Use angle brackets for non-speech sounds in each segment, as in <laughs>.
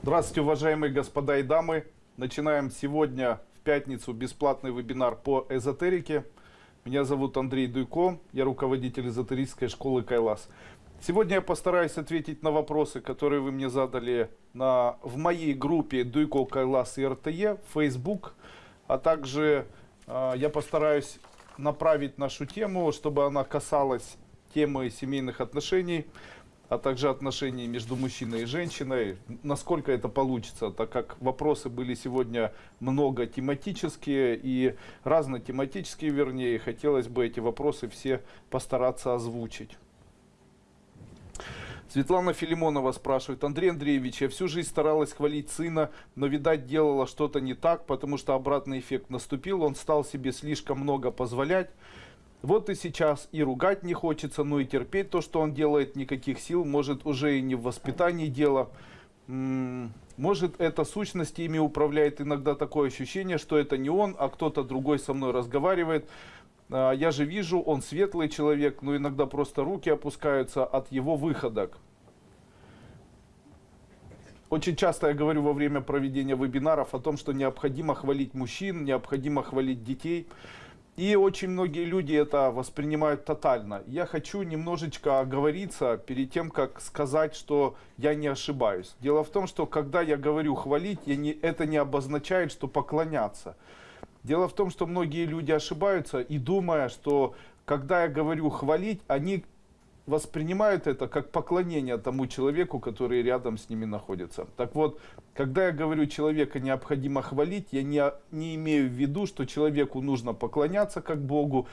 Здравствуйте, уважаемые господа и дамы. Начинаем сегодня, в пятницу, бесплатный вебинар по эзотерике. Меня зовут Андрей Дуйко, я руководитель эзотерической школы Кайлас. Сегодня я постараюсь ответить на вопросы, которые вы мне задали на, в моей группе Дуйко Кайлас и РТЕ, Facebook, а также э, я постараюсь направить нашу тему, чтобы она касалась темы семейных отношений а также отношений между мужчиной и женщиной. Насколько это получится, так как вопросы были сегодня много тематические и разнотематические, вернее, хотелось бы эти вопросы все постараться озвучить. Светлана Филимонова спрашивает, Андрей Андреевич, я всю жизнь старалась хвалить сына, но, видать, делала что-то не так, потому что обратный эффект наступил, он стал себе слишком много позволять. Вот и сейчас и ругать не хочется, но и терпеть то, что он делает, никаких сил. Может, уже и не в воспитании дело. Может, это сущность ими управляет иногда такое ощущение, что это не он, а кто-то другой со мной разговаривает. А, я же вижу, он светлый человек, но иногда просто руки опускаются от его выходок. Очень часто я говорю во время проведения вебинаров о том, что необходимо хвалить мужчин, необходимо хвалить детей. И очень многие люди это воспринимают тотально. Я хочу немножечко оговориться перед тем, как сказать, что я не ошибаюсь. Дело в том, что когда я говорю хвалить, я не, это не обозначает, что поклоняться. Дело в том, что многие люди ошибаются и думая, что когда я говорю хвалить, они воспринимают это как поклонение тому человеку, который рядом с ними находится. Так вот, когда я говорю человека необходимо хвалить, я не, не имею в виду, что человеку нужно поклоняться как Богу.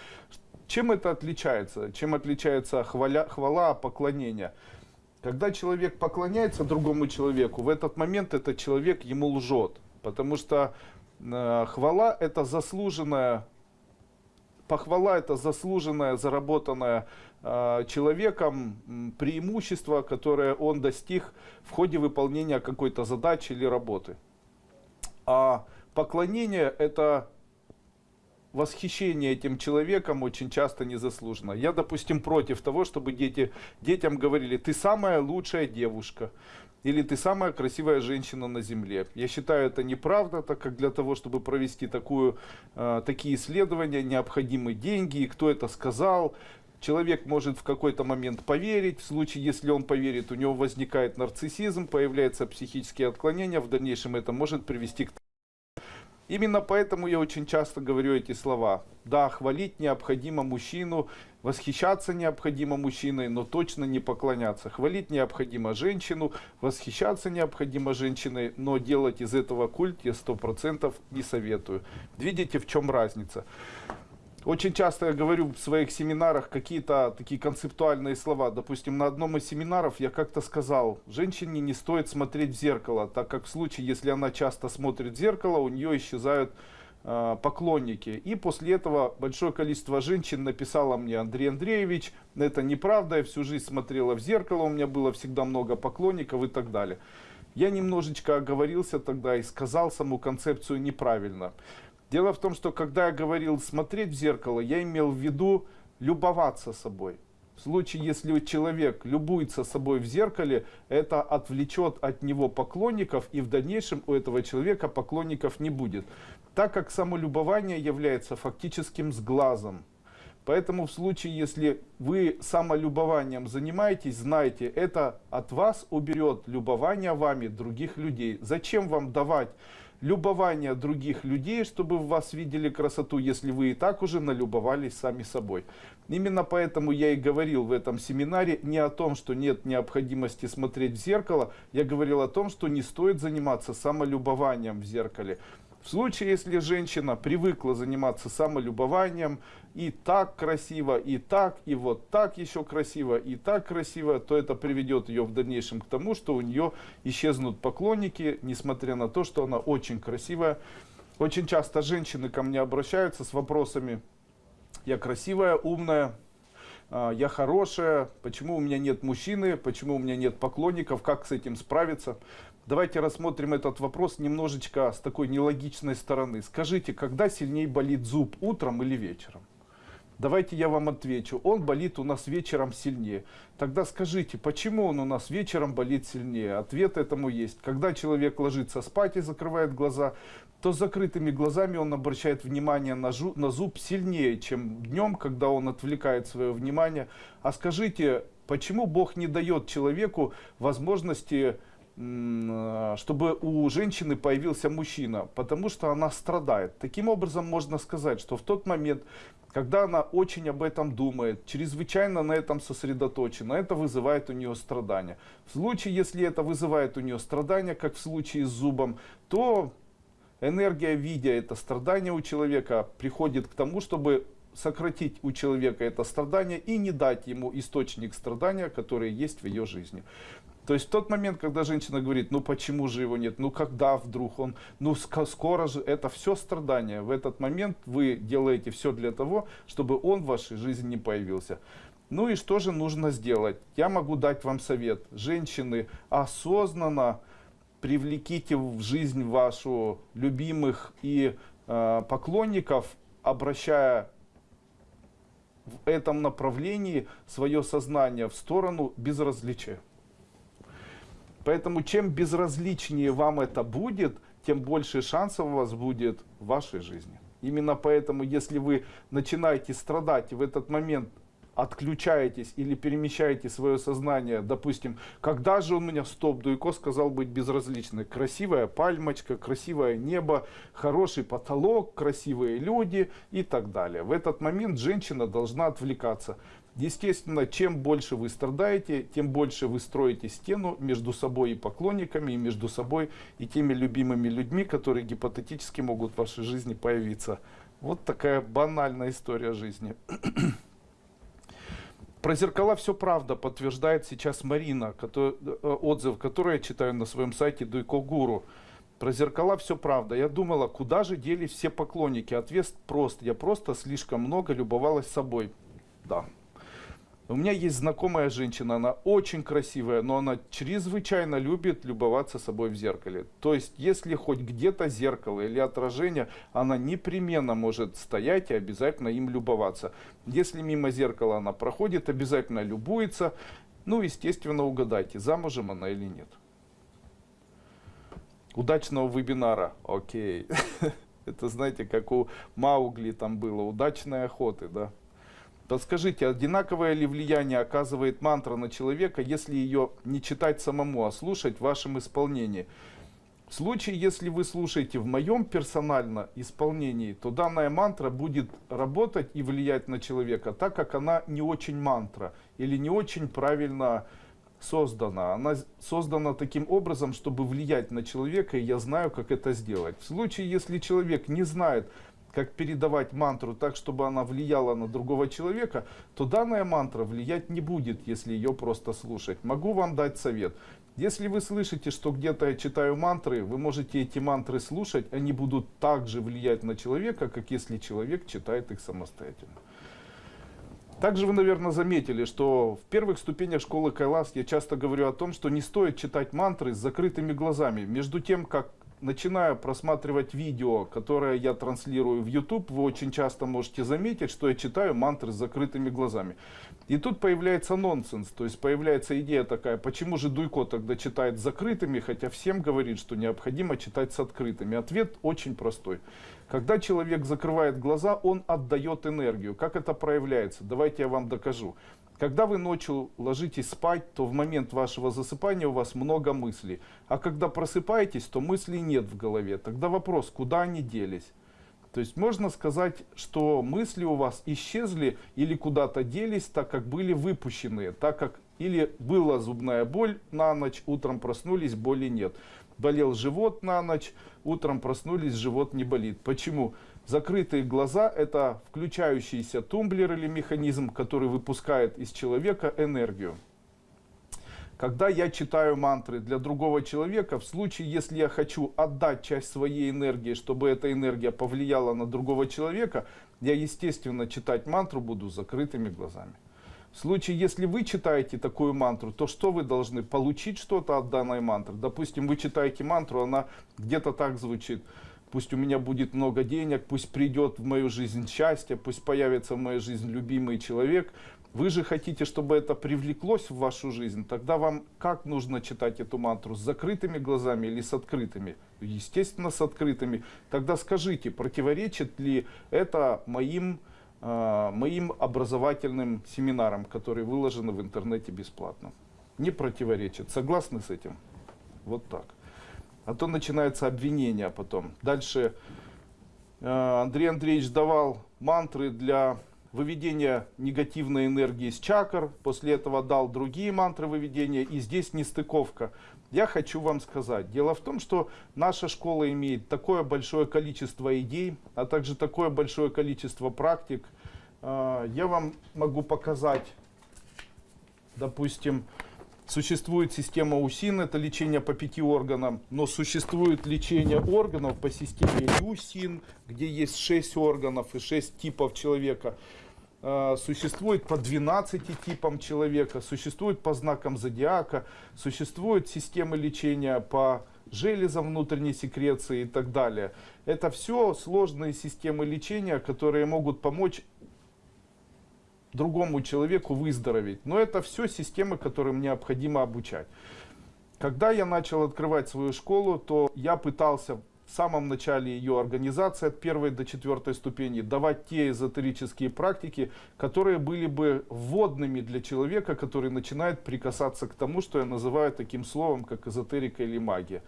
Чем это отличается? Чем отличается хваля, хвала от поклонения? Когда человек поклоняется другому человеку, в этот момент этот человек ему лжет. Потому что э, хвала это заслуженная похвала это заслуженное, заработанное э, человеком преимущество, которое он достиг в ходе выполнения какой-то задачи или работы. А поклонение это восхищение этим человеком очень часто незаслуженно. Я, допустим, против того, чтобы дети, детям говорили, ты самая лучшая девушка, или ты самая красивая женщина на земле. Я считаю это неправда, так как для того, чтобы провести такую, э, такие исследования, необходимы деньги, и кто это сказал, Человек может в какой-то момент поверить, в случае, если он поверит, у него возникает нарциссизм, появляются психические отклонения, в дальнейшем это может привести к Именно поэтому я очень часто говорю эти слова. Да, хвалить необходимо мужчину, восхищаться необходимо мужчиной, но точно не поклоняться. Хвалить необходимо женщину, восхищаться необходимо женщиной, но делать из этого культ я сто процентов не советую. Видите, в чем разница? Очень часто я говорю в своих семинарах какие-то такие концептуальные слова. Допустим, на одном из семинаров я как-то сказал, женщине не стоит смотреть в зеркало, так как в случае, если она часто смотрит в зеркало, у нее исчезают э, поклонники. И после этого большое количество женщин написало мне, Андрей Андреевич, это неправда, я всю жизнь смотрела в зеркало, у меня было всегда много поклонников и так далее. Я немножечко оговорился тогда и сказал саму концепцию неправильно. Дело в том, что когда я говорил смотреть в зеркало, я имел в виду любоваться собой. В случае, если человек любуется собой в зеркале, это отвлечет от него поклонников, и в дальнейшем у этого человека поклонников не будет. Так как самолюбование является фактическим сглазом. Поэтому в случае, если вы самолюбованием занимаетесь, знайте, это от вас уберет любование вами других людей. Зачем вам давать любование других людей, чтобы в вас видели красоту, если вы и так уже налюбовались сами собой. Именно поэтому я и говорил в этом семинаре не о том, что нет необходимости смотреть в зеркало, я говорил о том, что не стоит заниматься самолюбованием в зеркале. В случае, если женщина привыкла заниматься самолюбованием, и так красиво, и так, и вот так еще красиво, и так красиво, то это приведет ее в дальнейшем к тому, что у нее исчезнут поклонники, несмотря на то, что она очень красивая. Очень часто женщины ко мне обращаются с вопросами, я красивая, умная, а, я хорошая, почему у меня нет мужчины, почему у меня нет поклонников, как с этим справиться. Давайте рассмотрим этот вопрос немножечко с такой нелогичной стороны. Скажите, когда сильнее болит зуб, утром или вечером? Давайте я вам отвечу. Он болит у нас вечером сильнее. Тогда скажите, почему он у нас вечером болит сильнее? Ответ этому есть. Когда человек ложится спать и закрывает глаза, то с закрытыми глазами он обращает внимание на, жу, на зуб сильнее, чем днем, когда он отвлекает свое внимание. А скажите, почему Бог не дает человеку возможности чтобы у женщины появился мужчина, потому что она страдает. Таким образом можно сказать, что в тот момент, когда она очень об этом думает, чрезвычайно на этом сосредоточена, это вызывает у нее страдания. В случае, если это вызывает у нее страдания, как в случае с зубом, то энергия, видя это страдание у человека, приходит к тому, чтобы сократить у человека это страдание и не дать ему источник страдания, который есть в ее жизни. То есть тот момент, когда женщина говорит, ну почему же его нет, ну когда вдруг он, ну скоро же, это все страдания. В этот момент вы делаете все для того, чтобы он в вашей жизни не появился. Ну и что же нужно сделать? Я могу дать вам совет. Женщины, осознанно привлеките в жизнь вашу любимых и э, поклонников, обращая в этом направлении свое сознание в сторону безразличия. Поэтому чем безразличнее вам это будет, тем больше шансов у вас будет в вашей жизни. Именно поэтому, если вы начинаете страдать и в этот момент отключаетесь или перемещаете свое сознание, допустим, когда же у меня стоп, Дуйко сказал быть безразличной. Красивая пальмочка, красивое небо, хороший потолок, красивые люди и так далее. В этот момент женщина должна отвлекаться. Естественно, чем больше вы страдаете, тем больше вы строите стену между собой и поклонниками, и между собой и теми любимыми людьми, которые гипотетически могут в вашей жизни появиться. Вот такая банальная история жизни. <clears throat> Про зеркала все правда, подтверждает сейчас Марина, который, э, отзыв, который я читаю на своем сайте Дуйко Гуру. Про зеркала все правда. Я думала, куда же делись все поклонники? Ответ прост. Я просто слишком много любовалась собой. Да, у меня есть знакомая женщина, она очень красивая, но она чрезвычайно любит любоваться собой в зеркале. То есть, если хоть где-то зеркало или отражение, она непременно может стоять и обязательно им любоваться. Если мимо зеркала она проходит, обязательно любуется. Ну, естественно, угадайте, замужем она или нет. Удачного вебинара. Окей. <laughs> Это, знаете, как у Маугли там было. Удачной охоты, да. Подскажите, одинаковое ли влияние оказывает мантра на человека, если ее не читать самому, а слушать в вашем исполнении? В случае, если вы слушаете в моем персонально исполнении, то данная мантра будет работать и влиять на человека, так как она не очень мантра или не очень правильно создана. Она создана таким образом, чтобы влиять на человека, и я знаю, как это сделать. В случае, если человек не знает, как передавать мантру так, чтобы она влияла на другого человека, то данная мантра влиять не будет, если ее просто слушать. Могу вам дать совет. Если вы слышите, что где-то я читаю мантры, вы можете эти мантры слушать, они будут также влиять на человека, как если человек читает их самостоятельно. Также вы, наверное, заметили, что в первых ступенях школы Кайлас я часто говорю о том, что не стоит читать мантры с закрытыми глазами. Между тем, как начинаю просматривать видео, которое я транслирую в YouTube, вы очень часто можете заметить, что я читаю мантры с закрытыми глазами. И тут появляется нонсенс, то есть появляется идея такая, почему же Дуйко тогда читает с закрытыми, хотя всем говорит, что необходимо читать с открытыми. Ответ очень простой. Когда человек закрывает глаза, он отдает энергию. Как это проявляется? Давайте я вам докажу. Когда вы ночью ложитесь спать, то в момент вашего засыпания у вас много мыслей. А когда просыпаетесь, то мыслей нет в голове. Тогда вопрос, куда они делись? То есть можно сказать, что мысли у вас исчезли или куда-то делись, так как были выпущены, так как или была зубная боль на ночь, утром проснулись, боли нет. Болел живот на ночь, утром проснулись, живот не болит. Почему? Закрытые глаза – это включающийся тумблер или механизм, который выпускает из человека энергию. Когда я читаю мантры для другого человека, в случае, если я хочу отдать часть своей энергии, чтобы эта энергия повлияла на другого человека, я, естественно, читать мантру буду закрытыми глазами. В случае, если вы читаете такую мантру, то что вы должны? Получить что-то от данной мантры. Допустим, вы читаете мантру, она где-то так звучит – пусть у меня будет много денег, пусть придет в мою жизнь счастье, пусть появится в моей жизни любимый человек. Вы же хотите, чтобы это привлеклось в вашу жизнь, тогда вам как нужно читать эту мантру? С закрытыми глазами или с открытыми? Естественно, с открытыми. Тогда скажите, противоречит ли это моим, моим образовательным семинарам, которые выложены в интернете бесплатно? Не противоречит. Согласны с этим? Вот так. А то начинается обвинение потом. Дальше э, Андрей Андреевич давал мантры для выведения негативной энергии с чакр, после этого дал другие мантры выведения, и здесь нестыковка. Я хочу вам сказать, дело в том, что наша школа имеет такое большое количество идей, а также такое большое количество практик. Э, я вам могу показать, допустим, Существует система УСИН, это лечение по пяти органам, но существует лечение органов по системе ЮСИН, где есть шесть органов и шесть типов человека. А, существует по 12 типам человека, существует по знакам зодиака, существует системы лечения по железам внутренней секреции и так далее. Это все сложные системы лечения, которые могут помочь другому человеку выздороветь. Но это все системы, которым необходимо обучать. Когда я начал открывать свою школу, то я пытался в самом начале ее организации от первой до четвертой ступени давать те эзотерические практики, которые были бы вводными для человека, который начинает прикасаться к тому, что я называю таким словом, как эзотерика или магия.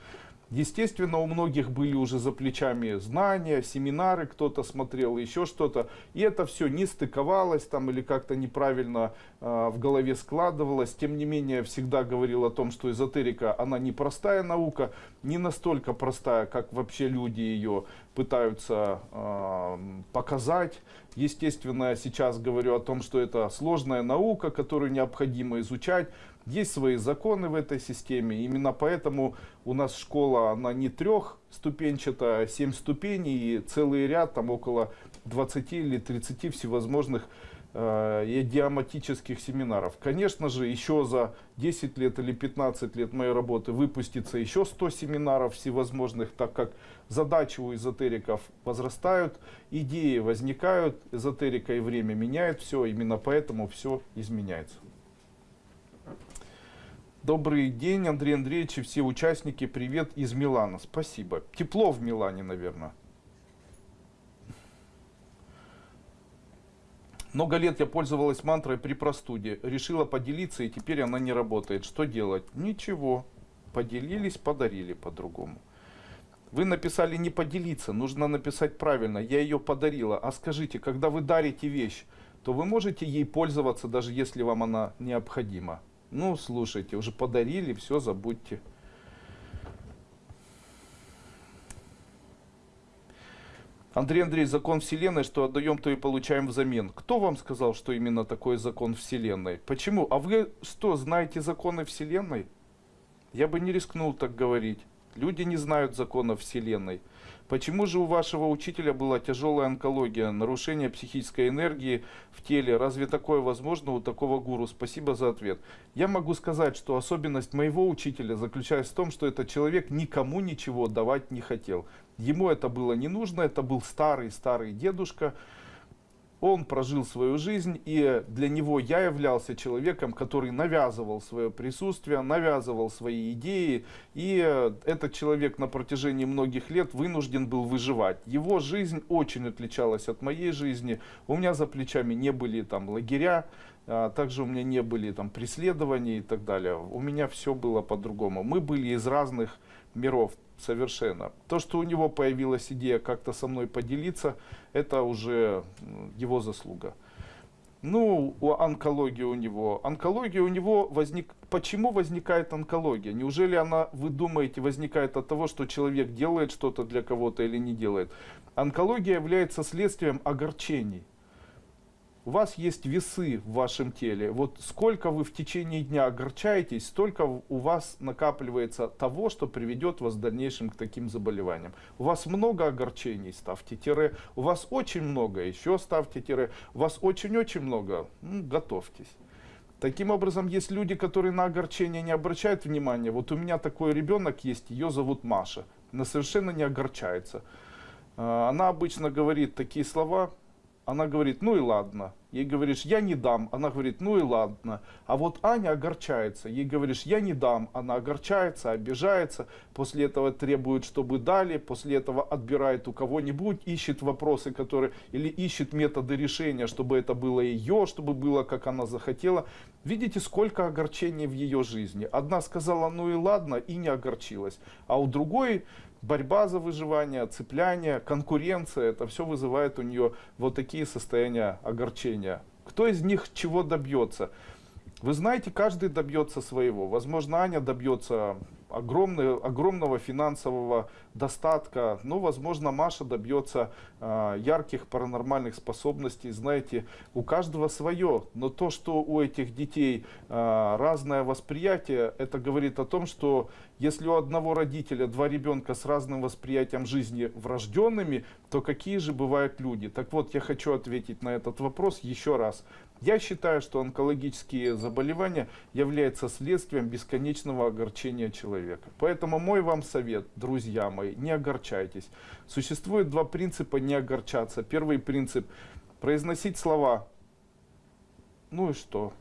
Естественно, у многих были уже за плечами знания, семинары, кто-то смотрел, еще что-то. И это все не стыковалось там или как-то неправильно э, в голове складывалось. Тем не менее, всегда говорил о том, что эзотерика, она не простая наука, не настолько простая, как вообще люди ее пытаются э, показать. Естественно, я сейчас говорю о том, что это сложная наука, которую необходимо изучать. Есть свои законы в этой системе. Именно поэтому у нас школа, она не трехступенчатая, а семь ступеней и целый ряд, там около 20 или 30 всевозможных э, идиоматических семинаров. Конечно же, еще за 10 лет или 15 лет моей работы выпустится еще 100 семинаров всевозможных, так как задачи у эзотериков возрастают, идеи возникают, эзотерика и время меняет все, именно поэтому все изменяется. Добрый день, Андрей Андреевич и все участники. Привет из Милана. Спасибо. Тепло в Милане, наверное. Много лет я пользовалась мантрой при простуде. Решила поделиться, и теперь она не работает. Что делать? Ничего. Поделились, подарили по-другому. Вы написали не поделиться, нужно написать правильно. Я ее подарила. А скажите, когда вы дарите вещь, то вы можете ей пользоваться, даже если вам она необходима. Ну, слушайте, уже подарили, все, забудьте. Андрей Андреевич, закон Вселенной, что отдаем, то и получаем взамен. Кто вам сказал, что именно такой закон Вселенной? Почему? А вы что, знаете законы Вселенной? Я бы не рискнул так говорить. Люди не знают законов Вселенной. Почему же у вашего учителя была тяжелая онкология, нарушение психической энергии в теле? Разве такое возможно у такого гуру? Спасибо за ответ. Я могу сказать, что особенность моего учителя заключается в том, что этот человек никому ничего давать не хотел. Ему это было не нужно, это был старый-старый дедушка, он прожил свою жизнь, и для него я являлся человеком, который навязывал свое присутствие, навязывал свои идеи, и этот человек на протяжении многих лет вынужден был выживать. Его жизнь очень отличалась от моей жизни, у меня за плечами не были там лагеря, а также у меня не были там преследования и так далее. У меня все было по-другому. Мы были из разных миров совершенно. То, что у него появилась идея как-то со мной поделиться, это уже его заслуга. Ну, у онкологии у него. Онкология у него возник... Почему возникает онкология? Неужели она, вы думаете, возникает от того, что человек делает что-то для кого-то или не делает? Онкология является следствием огорчений у вас есть весы в вашем теле. Вот сколько вы в течение дня огорчаетесь, столько у вас накапливается того, что приведет вас в дальнейшем к таким заболеваниям. У вас много огорчений, ставьте тире. У вас очень много, еще ставьте тире. У вас очень-очень много, ну, готовьтесь. Таким образом, есть люди, которые на огорчение не обращают внимания. Вот у меня такой ребенок есть, ее зовут Маша. Она совершенно не огорчается. А, она обычно говорит такие слова, она говорит, ну и ладно. Ей говоришь, я не дам. Она говорит, ну и ладно. А вот Аня огорчается. Ей говоришь, я не дам. Она огорчается, обижается. После этого требует, чтобы дали. После этого отбирает у кого-нибудь, ищет вопросы, которые... Или ищет методы решения, чтобы это было ее, чтобы было, как она захотела. Видите, сколько огорчений в ее жизни. Одна сказала, ну и ладно, и не огорчилась. А у другой борьба за выживание, цепляние, конкуренция, это все вызывает у нее вот такие состояния огорчения. Кто из них чего добьется? Вы знаете, каждый добьется своего. Возможно, Аня добьется огромный, огромного финансового достатка. Ну, возможно, Маша добьется э, ярких паранормальных способностей. Знаете, у каждого свое. Но то, что у этих детей э, разное восприятие, это говорит о том, что если у одного родителя два ребенка с разным восприятием жизни врожденными, то какие же бывают люди? Так вот, я хочу ответить на этот вопрос еще раз. Я считаю, что онкологические заболевания являются следствием бесконечного огорчения человека. Поэтому мой вам совет, друзья мои, не огорчайтесь. Существует два принципа не огорчаться. Первый принцип – произносить слова «ну и что?»,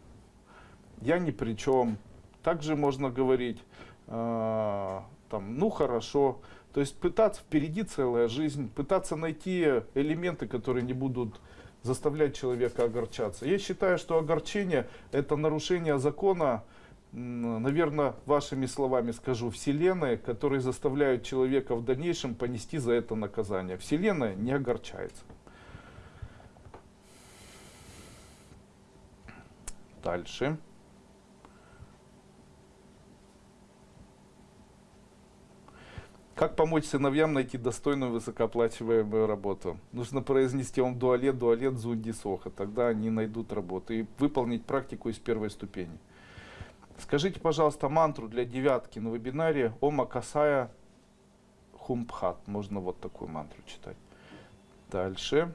«я ни при чем». Также можно говорить там, «ну хорошо». То есть пытаться, впереди целая жизнь, пытаться найти элементы, которые не будут заставлять человека огорчаться. Я считаю, что огорчение – это нарушение закона, наверное, вашими словами скажу, Вселенной, которые заставляют человека в дальнейшем понести за это наказание. Вселенная не огорчается. Дальше. Как помочь сыновьям найти достойную высокооплачиваемую работу? Нужно произнести он дуалет, дуалет, зунди, соха. Тогда они найдут работу и выполнить практику из первой ступени. Скажите, пожалуйста, мантру для девятки на вебинаре Ома Касая Хумпхат. Можно вот такую мантру читать. Дальше.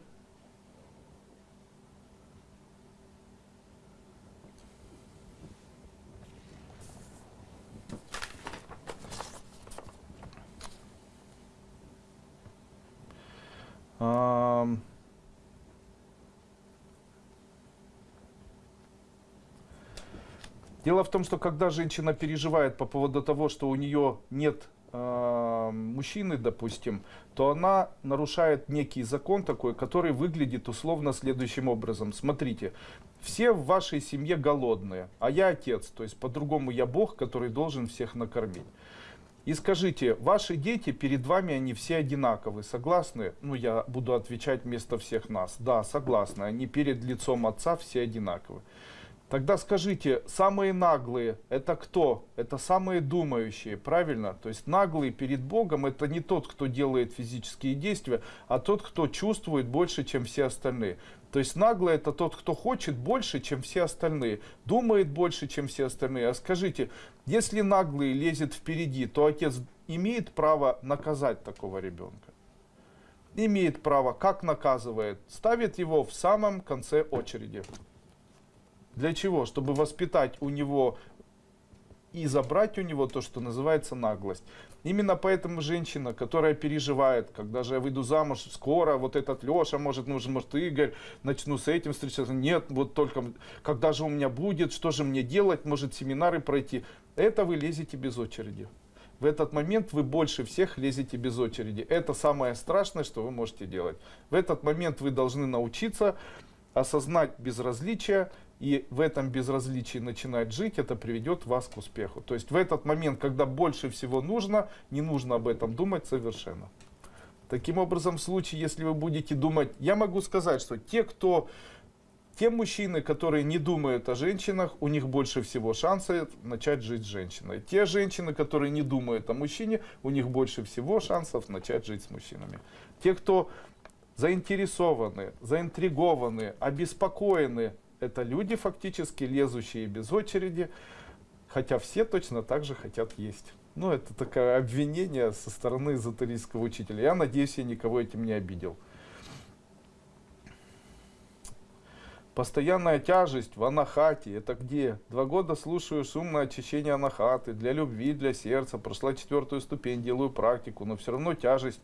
Дело в том, что когда женщина переживает по поводу того, что у нее нет э, мужчины, допустим, то она нарушает некий закон такой, который выглядит условно следующим образом. Смотрите, все в вашей семье голодные, а я отец, то есть по-другому я Бог, который должен всех накормить. И скажите, ваши дети перед вами, они все одинаковы, согласны? Ну, я буду отвечать вместо всех нас. Да, согласны, они перед лицом отца все одинаковы. Тогда скажите, самые наглые это кто? Это самые думающие, правильно? То есть наглый перед Богом это не тот, кто делает физические действия, а тот, кто чувствует больше, чем все остальные. То есть наглый это тот, кто хочет больше, чем все остальные, думает больше, чем все остальные. А скажите, если наглый лезет впереди, то отец имеет право наказать такого ребенка? Имеет право. Как наказывает? Ставит его в самом конце очереди. Для чего? Чтобы воспитать у него и забрать у него то, что называется наглость. Именно поэтому женщина, которая переживает, когда же я выйду замуж, скоро вот этот Леша, может, нужен, может, Игорь, начну с этим встречаться. Нет, вот только когда же у меня будет, что же мне делать, может, семинары пройти. Это вы лезете без очереди. В этот момент вы больше всех лезете без очереди. Это самое страшное, что вы можете делать. В этот момент вы должны научиться осознать безразличие, и в этом безразличии начинать жить, это приведет вас к успеху. То есть в этот момент, когда больше всего нужно, не нужно об этом думать совершенно. Таким образом, в случае, если вы будете думать, я могу сказать, что те, кто, те мужчины, которые не думают о женщинах, у них больше всего шансов начать жить с женщиной. Те женщины, которые не думают о мужчине, у них больше всего шансов начать жить с мужчинами. Те, кто заинтересованы, заинтригованы, обеспокоены это люди фактически лезущие без очереди, хотя все точно так же хотят есть. Ну, это такое обвинение со стороны эзотерического учителя. Я надеюсь, я никого этим не обидел. Постоянная тяжесть в анахате. Это где? Два года слушаю шумное очищение анахаты. Для любви, для сердца. Прошла четвертую ступень, делаю практику. Но все равно тяжесть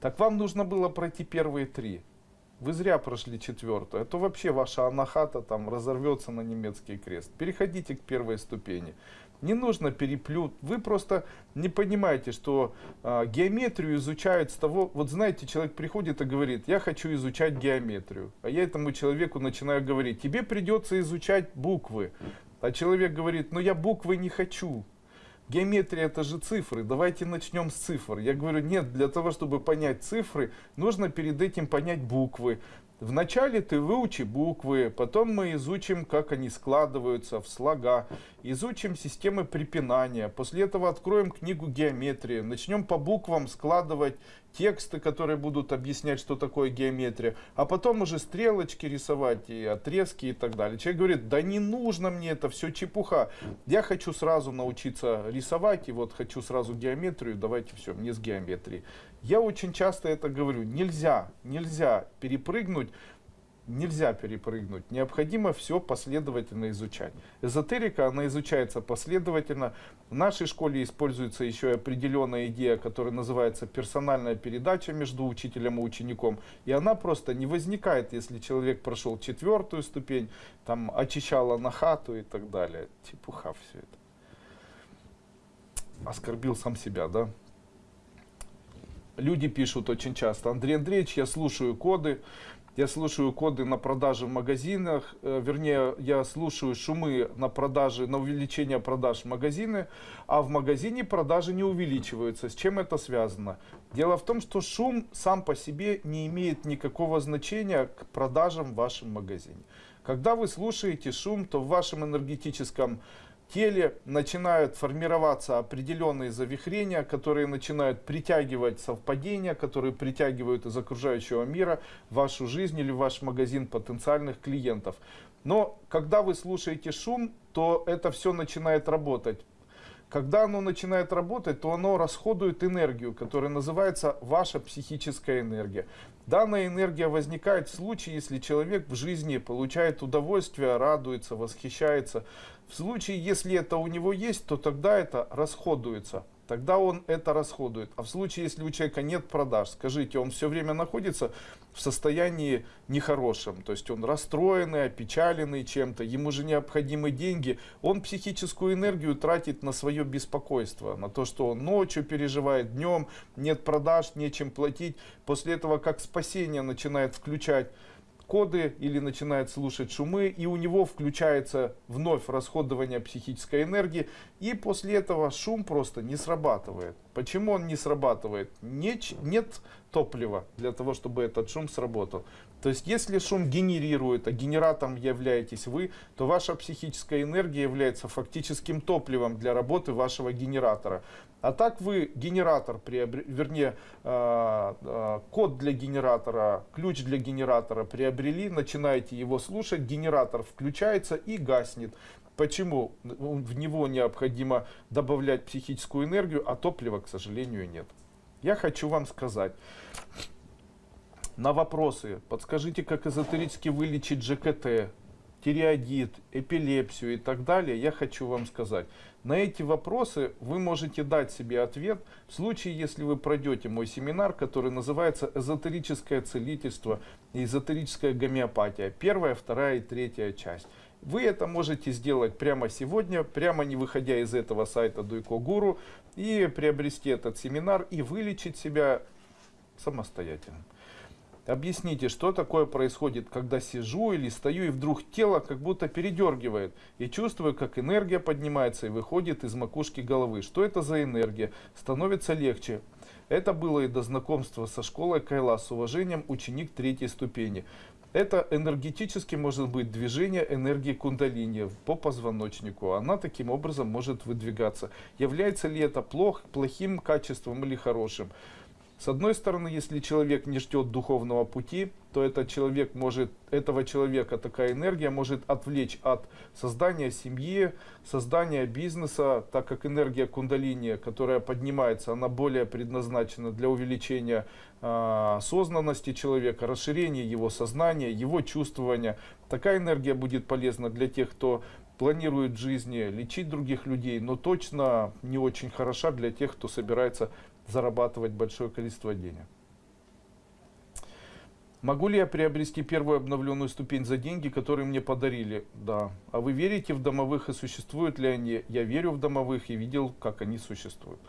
Так вам нужно было пройти первые три. Вы зря прошли четвертую, а то вообще ваша анахата там разорвется на немецкий крест. Переходите к первой ступени. Не нужно переплют. Вы просто не понимаете, что э, геометрию изучают с того... Вот знаете, человек приходит и говорит, я хочу изучать геометрию. А я этому человеку начинаю говорить, тебе придется изучать буквы. А человек говорит, ну я буквы не хочу. Геометрия это же цифры, давайте начнем с цифр. Я говорю, нет, для того, чтобы понять цифры, нужно перед этим понять буквы. Вначале ты выучи буквы, потом мы изучим, как они складываются в слога, изучим системы препинания, после этого откроем книгу геометрии, начнем по буквам складывать тексты, которые будут объяснять, что такое геометрия, а потом уже стрелочки рисовать и отрезки и так далее. Человек говорит, да не нужно мне это, все чепуха, я хочу сразу научиться рисовать и вот хочу сразу геометрию, давайте все, мне с геометрией. Я очень часто это говорю, нельзя, нельзя перепрыгнуть, нельзя перепрыгнуть, необходимо все последовательно изучать. Эзотерика, она изучается последовательно. В нашей школе используется еще определенная идея, которая называется персональная передача между учителем и учеником. И она просто не возникает, если человек прошел четвертую ступень, там очищала на хату и так далее. Чепуха все это. Оскорбил сам себя, да? люди пишут очень часто, Андрей Андреевич, я слушаю коды, я слушаю коды на продажи в магазинах, э, вернее, я слушаю шумы на продажи, на увеличение продаж в магазины, а в магазине продажи не увеличиваются. С чем это связано? Дело в том, что шум сам по себе не имеет никакого значения к продажам в вашем магазине. Когда вы слушаете шум, то в вашем энергетическом теле начинают формироваться определенные завихрения, которые начинают притягивать совпадения, которые притягивают из окружающего мира вашу жизнь или ваш магазин потенциальных клиентов. Но когда вы слушаете шум, то это все начинает работать. Когда оно начинает работать, то оно расходует энергию, которая называется ваша психическая энергия. Данная энергия возникает в случае, если человек в жизни получает удовольствие, радуется, восхищается. В случае, если это у него есть, то тогда это расходуется тогда он это расходует. А в случае, если у человека нет продаж, скажите, он все время находится в состоянии нехорошем, то есть он расстроенный, опечаленный чем-то, ему же необходимы деньги, он психическую энергию тратит на свое беспокойство, на то, что он ночью переживает, днем нет продаж, нечем платить. После этого как спасение начинает включать коды или начинает слушать шумы, и у него включается вновь расходование психической энергии, и после этого шум просто не срабатывает. Почему он не срабатывает? Нет, нет топлива для того, чтобы этот шум сработал. То есть, если шум генерирует, а генератором являетесь вы, то ваша психическая энергия является фактическим топливом для работы вашего генератора. А так вы генератор, вернее, э, э, код для генератора, ключ для генератора приобрели, начинаете его слушать, генератор включается и гаснет. Почему? В него необходимо добавлять психическую энергию, а топлива, к сожалению, нет. Я хочу вам сказать, на вопросы, подскажите, как эзотерически вылечить ЖКТ, тиреоидит, эпилепсию и так далее, я хочу вам сказать. На эти вопросы вы можете дать себе ответ в случае, если вы пройдете мой семинар, который называется «Эзотерическое целительство и эзотерическая гомеопатия». Первая, вторая и третья часть. Вы это можете сделать прямо сегодня, прямо не выходя из этого сайта Дуйко и приобрести этот семинар и вылечить себя самостоятельно. Объясните, что такое происходит, когда сижу или стою, и вдруг тело как будто передергивает, и чувствую, как энергия поднимается и выходит из макушки головы. Что это за энергия? Становится легче. Это было и до знакомства со школой Кайла с уважением ученик третьей ступени. Это энергетически может быть движение энергии кундалини по позвоночнику. Она таким образом может выдвигаться. Является ли это плох, плохим качеством или хорошим? С одной стороны, если человек не ждет духовного пути, то этот человек может, этого человека такая энергия может отвлечь от создания семьи, создания бизнеса, так как энергия кундалини, которая поднимается, она более предназначена для увеличения э, осознанности человека, расширения его сознания, его чувствования. Такая энергия будет полезна для тех, кто планирует жизни лечить других людей, но точно не очень хороша для тех, кто собирается зарабатывать большое количество денег. Могу ли я приобрести первую обновленную ступень за деньги, которые мне подарили? Да. А вы верите в домовых и существуют ли они? Я верю в домовых и видел, как они существуют.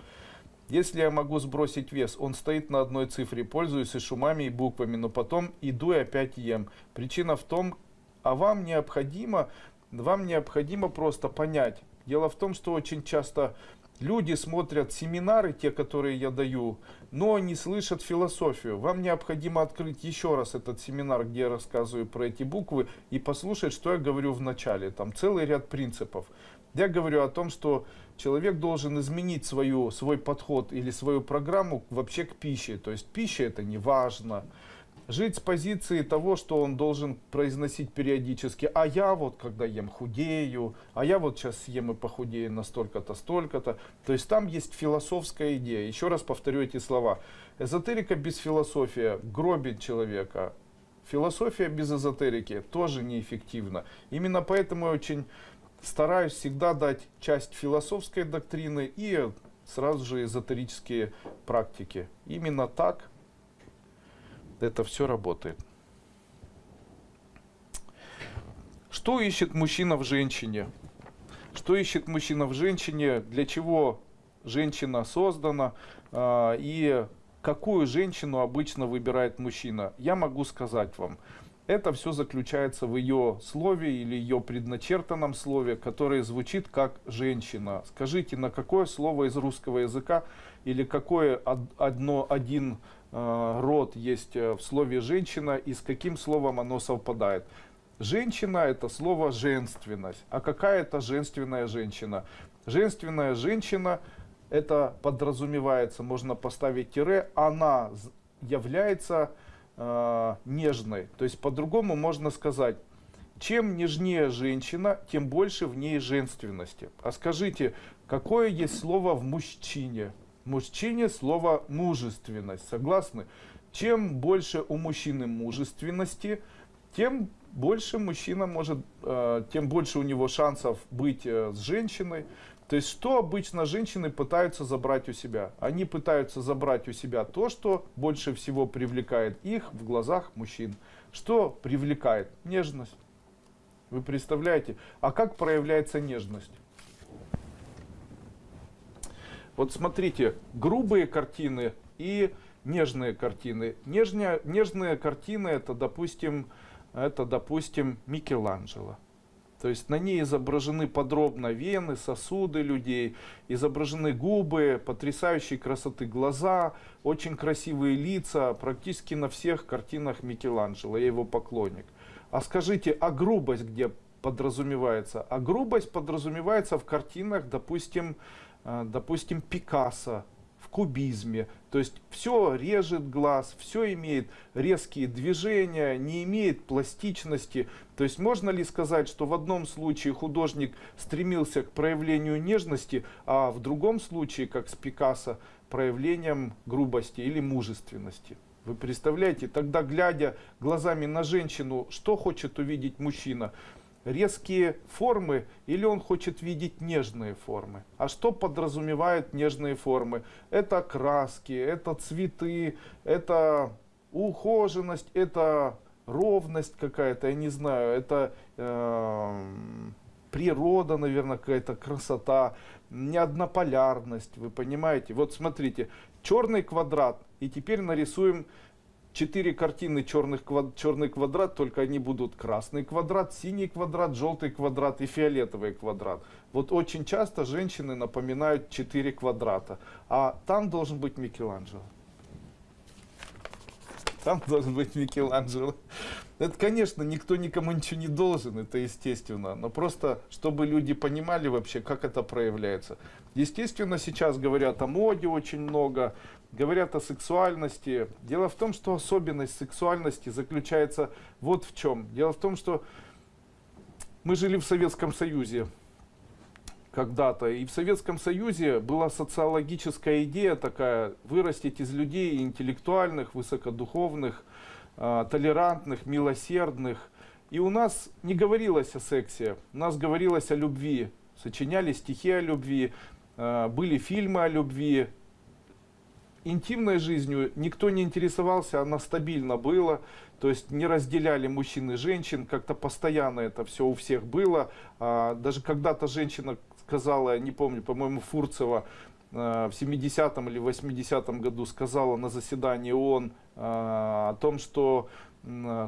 Если я могу сбросить вес, он стоит на одной цифре, пользуюсь и шумами, и буквами, но потом иду и опять ем. Причина в том, а вам необходимо, вам необходимо просто понять. Дело в том, что очень часто люди смотрят семинары, те, которые я даю, но не слышат философию. Вам необходимо открыть еще раз этот семинар, где я рассказываю про эти буквы, и послушать, что я говорю в начале. Там целый ряд принципов. Я говорю о том, что человек должен изменить свою, свой подход или свою программу вообще к пище. То есть пища это не важно. Жить с позиции того, что он должен произносить периодически, а я вот когда ем худею, а я вот сейчас съем и похудею на столько-то, столько-то. То есть там есть философская идея. Еще раз повторю эти слова. Эзотерика без философии гробит человека. Философия без эзотерики тоже неэффективна. Именно поэтому я очень стараюсь всегда дать часть философской доктрины и сразу же эзотерические практики. Именно так это все работает. Что ищет мужчина в женщине? Что ищет мужчина в женщине? Для чего женщина создана? А, и какую женщину обычно выбирает мужчина? Я могу сказать вам. Это все заключается в ее слове или ее предначертанном слове, которое звучит как женщина. Скажите, на какое слово из русского языка или какое одно, один род есть э, в слове женщина и с каким словом оно совпадает? Женщина это слово женственность. А какая это женственная женщина? Женственная женщина это подразумевается, можно поставить тире, она является э, нежной. То есть по-другому можно сказать, чем нежнее женщина, тем больше в ней женственности. А скажите, какое есть слово в мужчине? Мужчине слово мужественность. Согласны? Чем больше у мужчины мужественности, тем больше мужчина может, э, тем больше у него шансов быть э, с женщиной, то есть, что обычно женщины пытаются забрать у себя? Они пытаются забрать у себя то, что больше всего привлекает их в глазах мужчин. Что привлекает? Нежность. Вы представляете? А как проявляется нежность? Вот смотрите, грубые картины и нежные картины. Нежные, нежные картины это, допустим, это, допустим, Микеланджело. То есть на ней изображены подробно вены, сосуды людей, изображены губы, потрясающей красоты глаза, очень красивые лица, практически на всех картинах Микеланджело, я его поклонник. А скажите, а грубость где подразумевается? А грубость подразумевается в картинах, допустим, допустим Пикассо, кубизме. То есть все режет глаз, все имеет резкие движения, не имеет пластичности. То есть можно ли сказать, что в одном случае художник стремился к проявлению нежности, а в другом случае, как с Пикассо, проявлением грубости или мужественности? Вы представляете, тогда глядя глазами на женщину, что хочет увидеть мужчина? Резкие формы или он хочет видеть нежные формы. А что подразумевают нежные формы? Это краски, это цветы, это ухоженность, это ровность какая-то, я не знаю, это э, природа, наверное, какая-то красота, неоднополярность, вы понимаете? Вот смотрите, черный квадрат, и теперь нарисуем четыре картины черных, черный квадрат, только они будут красный квадрат, синий квадрат, желтый квадрат и фиолетовый квадрат. Вот очень часто женщины напоминают четыре квадрата, а там должен быть Микеланджело. Там должен быть Микеланджело. Это, конечно, никто никому ничего не должен, это естественно. Но просто, чтобы люди понимали вообще, как это проявляется. Естественно, сейчас говорят о моде очень много, говорят о сексуальности. Дело в том, что особенность сексуальности заключается вот в чем. Дело в том, что мы жили в Советском Союзе когда-то. И в Советском Союзе была социологическая идея такая, вырастить из людей интеллектуальных, высокодуховных, э, толерантных, милосердных. И у нас не говорилось о сексе, у нас говорилось о любви. Сочиняли стихи о любви, э, были фильмы о любви, интимной жизнью никто не интересовался, она стабильно была. То есть не разделяли мужчин и женщин, как-то постоянно это все у всех было. А, даже когда-то женщина сказала, не помню, по-моему, Фурцева, а, в 70-м или 80-м году сказала на заседании ООН а, о том, что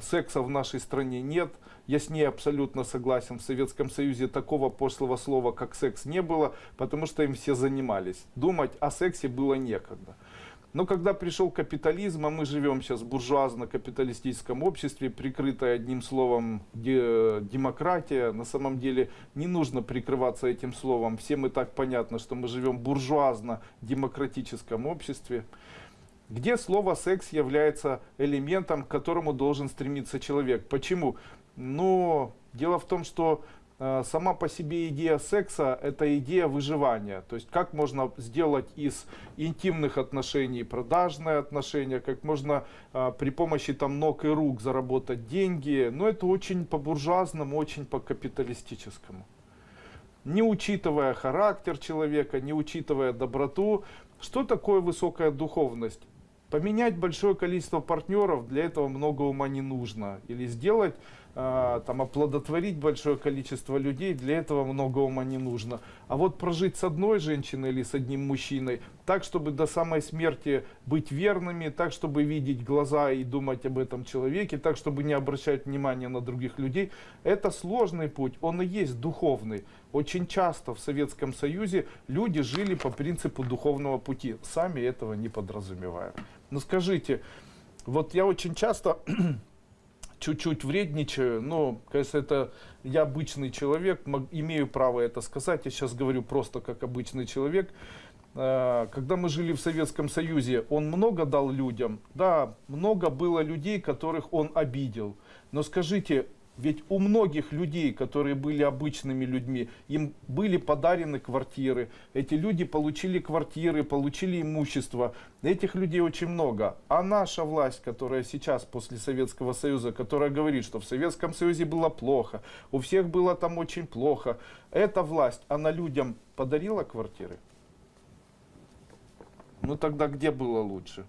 секса в нашей стране нет. Я с ней абсолютно согласен. В Советском Союзе такого пошлого слова, как секс, не было, потому что им все занимались. Думать о сексе было некогда. Но когда пришел капитализм, а мы живем сейчас в буржуазно-капиталистическом обществе, прикрытое одним словом демократия, на самом деле не нужно прикрываться этим словом. Всем и так понятно, что мы живем в буржуазно-демократическом обществе, где слово секс является элементом, к которому должен стремиться человек. Почему? Но дело в том, что сама по себе идея секса – это идея выживания. То есть как можно сделать из интимных отношений продажные отношения, как можно э, при помощи там ног и рук заработать деньги. Но это очень по-буржуазному, очень по-капиталистическому. Не учитывая характер человека, не учитывая доброту, что такое высокая духовность? Поменять большое количество партнеров, для этого много ума не нужно. Или сделать а, там, оплодотворить большое количество людей, для этого много ума не нужно. А вот прожить с одной женщиной или с одним мужчиной, так, чтобы до самой смерти быть верными, так, чтобы видеть глаза и думать об этом человеке, так, чтобы не обращать внимания на других людей, это сложный путь, он и есть духовный. Очень часто в Советском Союзе люди жили по принципу духовного пути, сами этого не подразумевая. Но скажите, вот я очень часто <clears throat> чуть-чуть вредничаю, но, конечно, это я обычный человек, имею право это сказать, я сейчас говорю просто как обычный человек. А, когда мы жили в Советском Союзе, он много дал людям, да, много было людей, которых он обидел. Но скажите, ведь у многих людей, которые были обычными людьми, им были подарены квартиры. Эти люди получили квартиры, получили имущество. Этих людей очень много. А наша власть, которая сейчас после Советского Союза, которая говорит, что в Советском Союзе было плохо, у всех было там очень плохо. Эта власть, она людям подарила квартиры? Ну тогда где было лучше?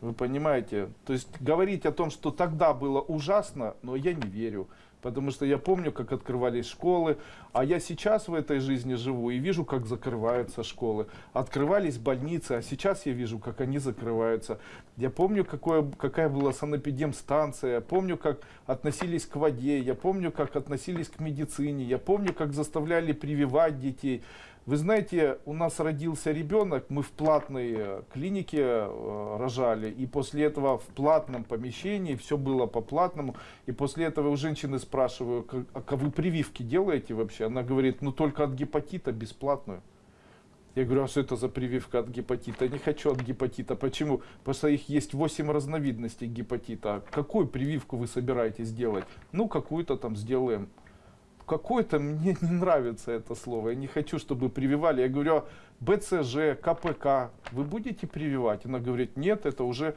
Вы понимаете? То есть говорить о том, что тогда было ужасно, но я не верю. Потому что я помню, как открывались школы, а я сейчас в этой жизни живу и вижу, как закрываются школы. Открывались больницы, а сейчас я вижу, как они закрываются. Я помню, какое, какая была санэпидемстанция, помню, как относились к воде, я помню, как относились к медицине, я помню, как заставляли прививать детей. Вы знаете, у нас родился ребенок, мы в платной э, клинике э, рожали, и после этого в платном помещении, все было по платному, и после этого у женщины спрашиваю, а вы прививки делаете вообще? Она говорит, ну только от гепатита бесплатную. Я говорю, а что это за прививка от гепатита? Не хочу от гепатита. Почему? Потому что их есть 8 разновидностей гепатита. Какую прививку вы собираетесь делать? Ну, какую-то там сделаем какой-то мне не нравится это слово. Я не хочу, чтобы прививали. Я говорю, БЦЖ, КПК, вы будете прививать? Она говорит, нет, это уже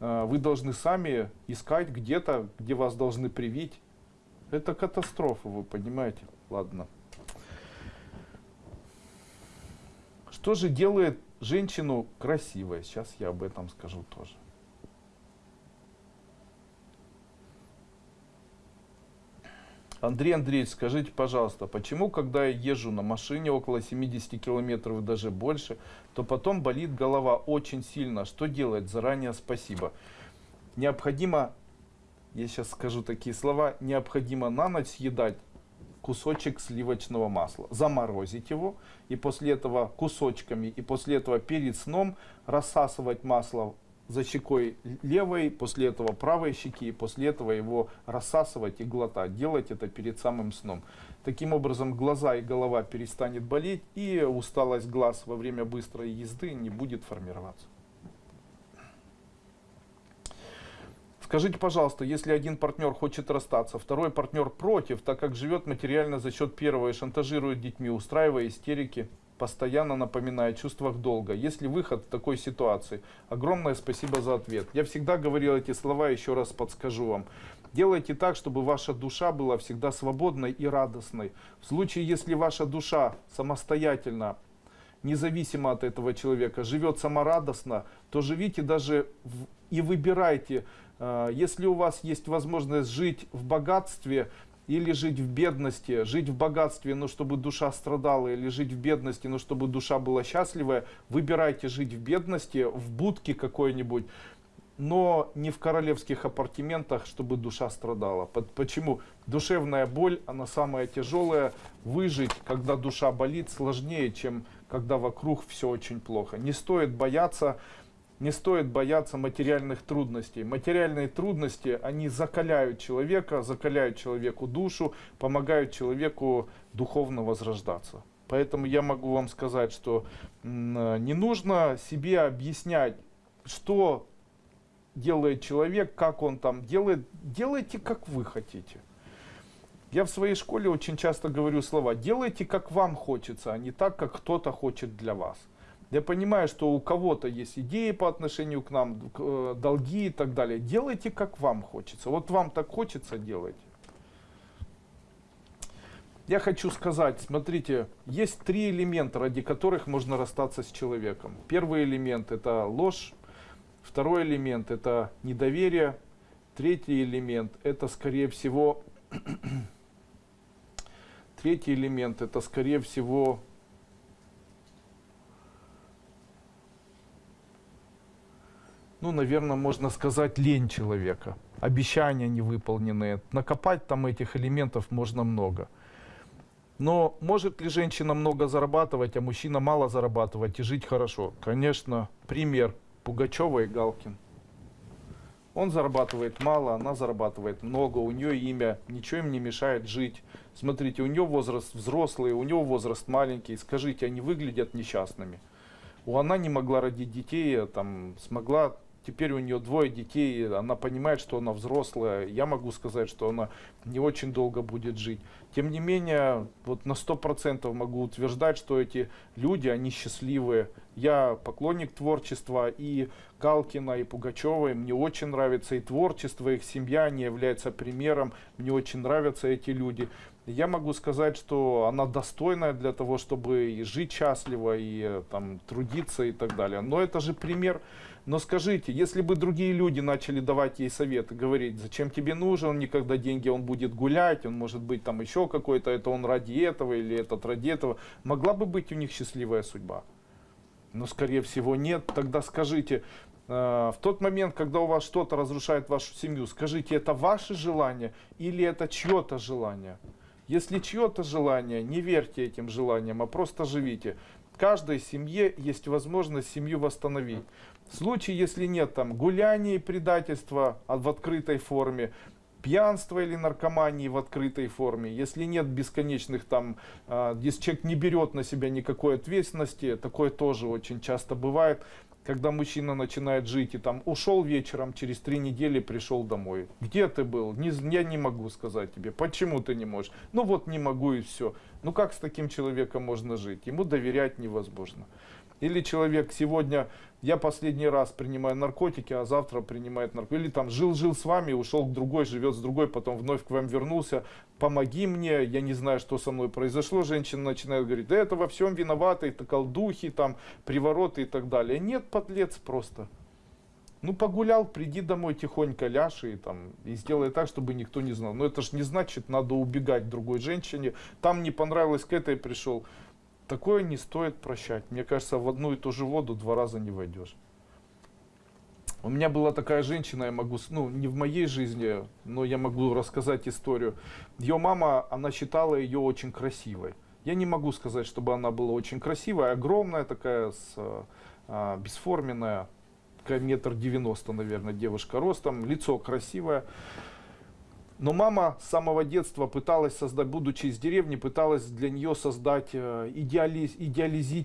э, вы должны сами искать где-то, где вас должны привить. Это катастрофа, вы понимаете? Ладно. Что же делает женщину красивой? Сейчас я об этом скажу тоже. Андрей Андреевич, скажите, пожалуйста, почему, когда я езжу на машине около 70 километров даже больше, то потом болит голова очень сильно? Что делать? Заранее спасибо. Необходимо, я сейчас скажу такие слова, необходимо на ночь съедать кусочек сливочного масла, заморозить его и после этого кусочками и после этого перед сном рассасывать масло за щекой левой, после этого правой щеки, и после этого его рассасывать и глотать. Делать это перед самым сном. Таким образом, глаза и голова перестанет болеть, и усталость глаз во время быстрой езды не будет формироваться. Скажите, пожалуйста, если один партнер хочет расстаться, второй партнер против, так как живет материально за счет первого и шантажирует детьми, устраивая истерики, постоянно напоминая о чувствах долга. Есть ли выход в такой ситуации? Огромное спасибо за ответ. Я всегда говорил эти слова, еще раз подскажу вам. Делайте так, чтобы ваша душа была всегда свободной и радостной. В случае, если ваша душа самостоятельно независимо от этого человека, живет саморадостно, то живите даже в, и выбирайте, э, если у вас есть возможность жить в богатстве, или жить в бедности, жить в богатстве, но чтобы душа страдала, или жить в бедности, но чтобы душа была счастливая, выбирайте жить в бедности, в будке какой-нибудь, но не в королевских апартаментах, чтобы душа страдала. Почему? Душевная боль, она самая тяжелая. Выжить, когда душа болит, сложнее, чем когда вокруг все очень плохо. Не стоит бояться не стоит бояться материальных трудностей. Материальные трудности, они закаляют человека, закаляют человеку душу, помогают человеку духовно возрождаться. Поэтому я могу вам сказать, что не нужно себе объяснять, что делает человек, как он там делает. Делайте, как вы хотите. Я в своей школе очень часто говорю слова «делайте, как вам хочется, а не так, как кто-то хочет для вас». Я понимаю, что у кого-то есть идеи по отношению к нам, э, долги и так далее. Делайте, как вам хочется. Вот вам так хочется, делайте. Я хочу сказать, смотрите, есть три элемента, ради которых можно расстаться с человеком. Первый элемент это ложь, второй элемент это недоверие, третий элемент это скорее всего, <clears throat> третий элемент это скорее всего ну, наверное, можно сказать, лень человека. Обещания невыполненные. Накопать там этих элементов можно много. Но может ли женщина много зарабатывать, а мужчина мало зарабатывать и жить хорошо? Конечно, пример Пугачева и Галкин. Он зарабатывает мало, она зарабатывает много, у нее имя, ничего им не мешает жить. Смотрите, у нее возраст взрослый, у него возраст маленький. Скажите, они выглядят несчастными. У она не могла родить детей, а там смогла теперь у нее двое детей, она понимает, что она взрослая, я могу сказать, что она не очень долго будет жить. Тем не менее, вот на сто процентов могу утверждать, что эти люди, они счастливые. Я поклонник творчества и Галкина, и Пугачевой. Мне очень нравится и творчество, их семья, они являются примером. Мне очень нравятся эти люди. Я могу сказать, что она достойная для того, чтобы и жить счастливо, и там, трудиться и так далее. Но это же пример но скажите, если бы другие люди начали давать ей советы, говорить, зачем тебе нужен, никогда деньги, он будет гулять, он может быть там еще какой-то, это он ради этого или этот ради этого, могла бы быть у них счастливая судьба? Но скорее всего нет. Тогда скажите, э, в тот момент, когда у вас что-то разрушает вашу семью, скажите, это ваше желание или это чье-то желание? Если чье-то желание, не верьте этим желаниям, а просто живите. В каждой семье есть возможность семью восстановить. В случае, если нет там гуляния и предательства в открытой форме, пьянства или наркомании в открытой форме, если нет бесконечных там, э, если человек не берет на себя никакой ответственности, такое тоже очень часто бывает, когда мужчина начинает жить и там ушел вечером, через три недели пришел домой. Где ты был? Не, я не могу сказать тебе. Почему ты не можешь? Ну вот не могу и все. Ну как с таким человеком можно жить? Ему доверять невозможно. Или человек сегодня, я последний раз принимаю наркотики, а завтра принимает наркотики. Или там жил-жил с вами, ушел к другой, живет с другой, потом вновь к вам вернулся. Помоги мне, я не знаю, что со мной произошло. Женщина начинает говорить, да это во всем виноваты, это колдухи, там, привороты и так далее. Нет, подлец просто. Ну, погулял, приди домой тихонько, ляжь и, там, и сделай так, чтобы никто не знал. Но это же не значит, надо убегать другой женщине. Там не понравилось, к этой пришел. Такое не стоит прощать. Мне кажется, в одну и ту же воду два раза не войдешь. У меня была такая женщина, я могу, ну, не в моей жизни, но я могу рассказать историю. Ее мама, она считала ее очень красивой. Я не могу сказать, чтобы она была очень красивая, огромная такая, с, а, бесформенная, метр девяносто, наверное, девушка ростом, лицо красивое. Но мама с самого детства пыталась создать, будучи из деревни, пыталась для нее создать э, идеализ, идеализи,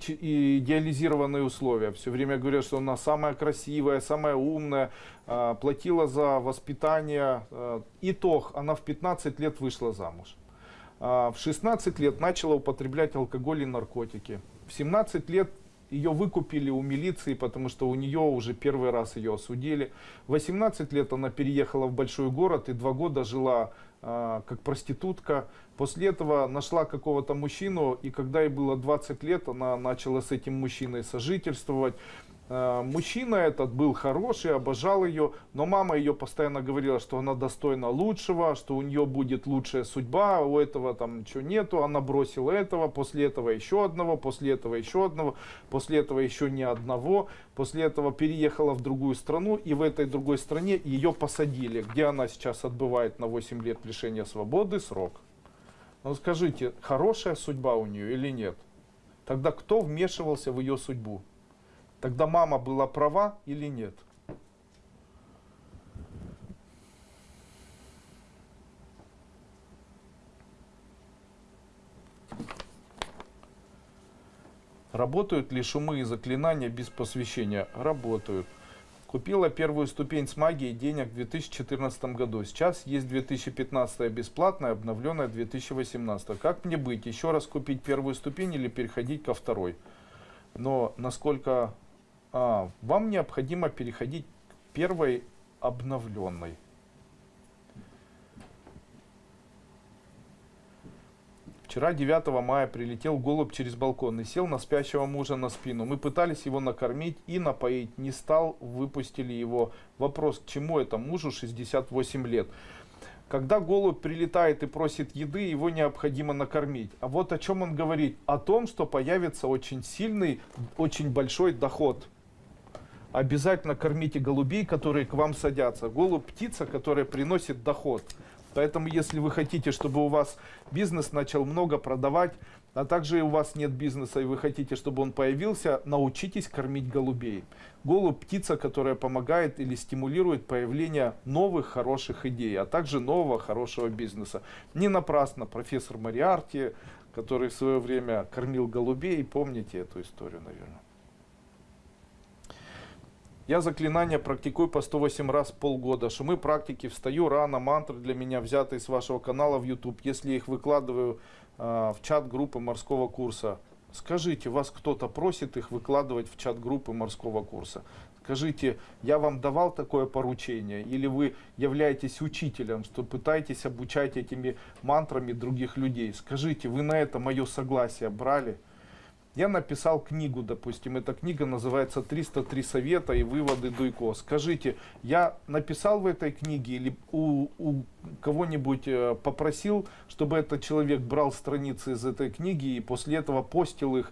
идеализированные условия. Все время говорят, что она самая красивая, самая умная, э, платила за воспитание. Э, итог, она в 15 лет вышла замуж. В 16 лет начала употреблять алкоголь и наркотики. В 17 лет ее выкупили у милиции, потому что у нее уже первый раз ее осудили. В 18 лет она переехала в большой город и два года жила а, как проститутка. После этого нашла какого-то мужчину, и когда ей было 20 лет, она начала с этим мужчиной сожительствовать. А, мужчина этот был хороший, обожал ее, но мама ее постоянно говорила, что она достойна лучшего, что у нее будет лучшая судьба, у этого там ничего нету, она бросила этого, после этого еще одного, после этого еще одного, после этого еще ни одного, после этого переехала в другую страну, и в этой другой стране ее посадили, где она сейчас отбывает на 8 лет лишения свободы срок. Ну скажите, хорошая судьба у нее или нет? Тогда кто вмешивался в ее судьбу? Тогда мама была права или нет? Работают ли шумы и заклинания без посвящения? Работают. Купила первую ступень с магией денег в 2014 году. Сейчас есть 2015 бесплатная, обновленная 2018. Как мне быть? Еще раз купить первую ступень или переходить ко второй? Но насколько а, вам необходимо переходить к первой обновленной. Вчера, 9 мая, прилетел голубь через балкон и сел на спящего мужа на спину. Мы пытались его накормить и напоить. Не стал, выпустили его. Вопрос, к чему это мужу 68 лет? Когда голубь прилетает и просит еды, его необходимо накормить. А вот о чем он говорит? О том, что появится очень сильный, очень большой доход обязательно кормите голубей, которые к вам садятся. Голубь – птица, которая приносит доход. Поэтому, если вы хотите, чтобы у вас бизнес начал много продавать, а также у вас нет бизнеса и вы хотите, чтобы он появился, научитесь кормить голубей. Голубь – птица, которая помогает или стимулирует появление новых хороших идей, а также нового хорошего бизнеса. Не напрасно профессор Мариарти, который в свое время кормил голубей, помните эту историю, наверное. Я заклинания практикую по 108 раз полгода. Шумы практики, встаю рано, мантры для меня взятые с вашего канала в YouTube. Если их выкладываю э, в чат группы морского курса, скажите, вас кто-то просит их выкладывать в чат группы морского курса? Скажите, я вам давал такое поручение? Или вы являетесь учителем, что пытаетесь обучать этими мантрами других людей? Скажите, вы на это мое согласие брали? Я написал книгу, допустим, эта книга называется «303 совета и выводы Дуйко». Скажите, я написал в этой книге или у, у кого-нибудь э, попросил, чтобы этот человек брал страницы из этой книги и после этого постил их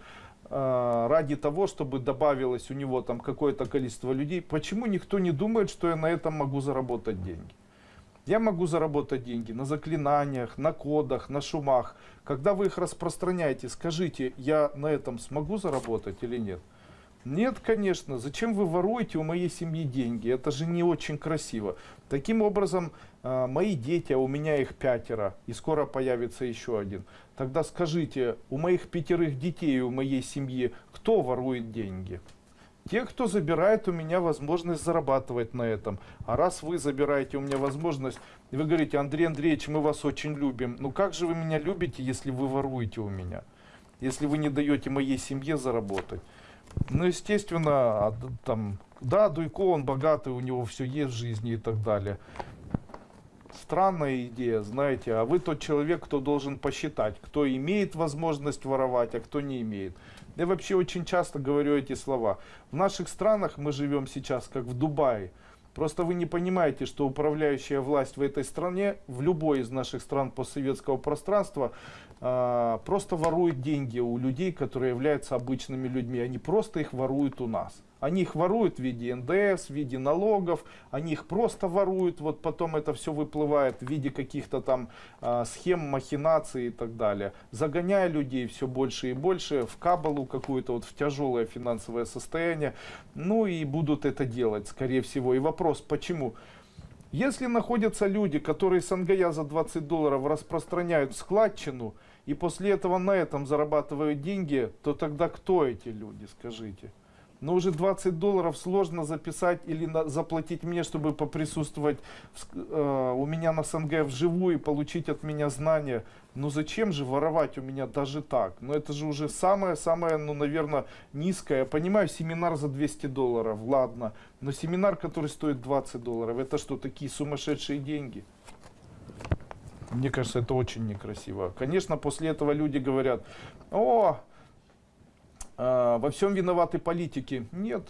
э, ради того, чтобы добавилось у него там какое-то количество людей. Почему никто не думает, что я на этом могу заработать деньги? Я могу заработать деньги на заклинаниях, на кодах, на шумах. Когда вы их распространяете, скажите, я на этом смогу заработать или нет? Нет, конечно. Зачем вы воруете у моей семьи деньги? Это же не очень красиво. Таким образом, а, мои дети, а у меня их пятеро, и скоро появится еще один. Тогда скажите, у моих пятерых детей, у моей семьи, кто ворует деньги? Те, кто забирает у меня возможность зарабатывать на этом. А раз вы забираете у меня возможность, вы говорите, Андрей Андреевич, мы вас очень любим. Ну как же вы меня любите, если вы воруете у меня? Если вы не даете моей семье заработать? Ну, естественно, а, там, да, Дуйко, он богатый, у него все есть в жизни и так далее. Странная идея, знаете, а вы тот человек, кто должен посчитать, кто имеет возможность воровать, а кто не имеет. Я вообще очень часто говорю эти слова. В наших странах мы живем сейчас как в Дубае. Просто вы не понимаете, что управляющая власть в этой стране, в любой из наших стран постсоветского пространства, э, просто ворует деньги у людей, которые являются обычными людьми. Они просто их воруют у нас. Они их воруют в виде НДС, в виде налогов, они их просто воруют, вот потом это все выплывает в виде каких-то там э, схем, махинаций и так далее. Загоняя людей все больше и больше в кабалу какую-то, вот в тяжелое финансовое состояние. Ну и будут это делать, скорее всего. И вопрос, почему? Если находятся люди, которые с Ангая за 20 долларов распространяют складчину, и после этого на этом зарабатывают деньги, то тогда кто эти люди, скажите? Но уже 20 долларов сложно записать или на, заплатить мне, чтобы поприсутствовать в, э, у меня на СНГ вживую и получить от меня знания. Ну зачем же воровать у меня даже так? Ну это же уже самое-самое, ну наверное, низкое. Я понимаю, семинар за 200 долларов, ладно. Но семинар, который стоит 20 долларов, это что, такие сумасшедшие деньги? Мне кажется, это очень некрасиво. Конечно, после этого люди говорят, о, э, во всем виноваты политики. Нет.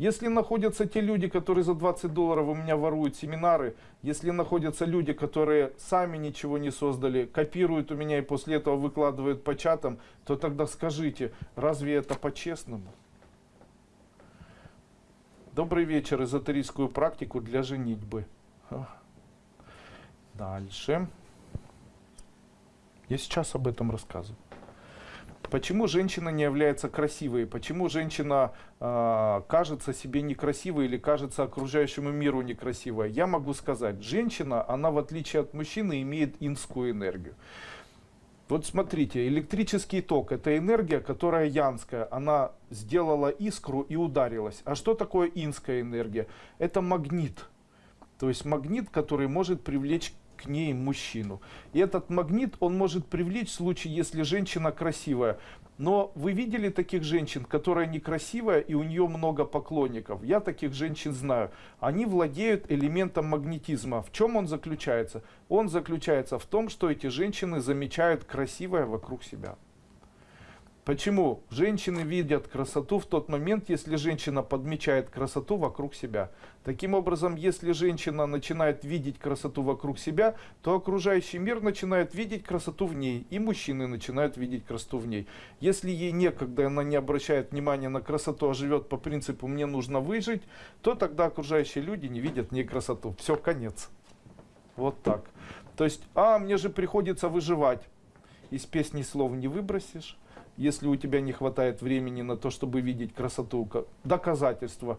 Если находятся те люди, которые за 20 долларов у меня воруют семинары, если находятся люди, которые сами ничего не создали, копируют у меня и после этого выкладывают по чатам, то тогда скажите, разве это по-честному? Добрый вечер, эзотерическую практику для женитьбы. Дальше. Я сейчас об этом рассказываю. Почему женщина не является красивой? Почему женщина э, кажется себе некрасивой или кажется окружающему миру некрасивой? Я могу сказать, женщина, она в отличие от мужчины имеет инскую энергию. Вот смотрите, электрический ток – это энергия, которая янская. Она сделала искру и ударилась. А что такое инская энергия? Это магнит. То есть магнит, который может привлечь к ней мужчину. И этот магнит он может привлечь в случае, если женщина красивая. Но вы видели таких женщин, которая некрасивая и у нее много поклонников? Я таких женщин знаю. Они владеют элементом магнетизма. В чем он заключается? Он заключается в том, что эти женщины замечают красивое вокруг себя. Почему? Женщины видят красоту в тот момент, если женщина подмечает красоту вокруг себя. Таким образом, если женщина начинает видеть красоту вокруг себя, то окружающий мир начинает видеть красоту в ней, и мужчины начинают видеть красоту в ней. Если ей некогда, она не обращает внимания на красоту, а живет по принципу «мне нужно выжить», то тогда окружающие люди не видят в ней красоту. Все, конец. Вот так. То есть, а, мне же приходится выживать. Из песни слов не выбросишь если у тебя не хватает времени на то, чтобы видеть красоту, доказательства.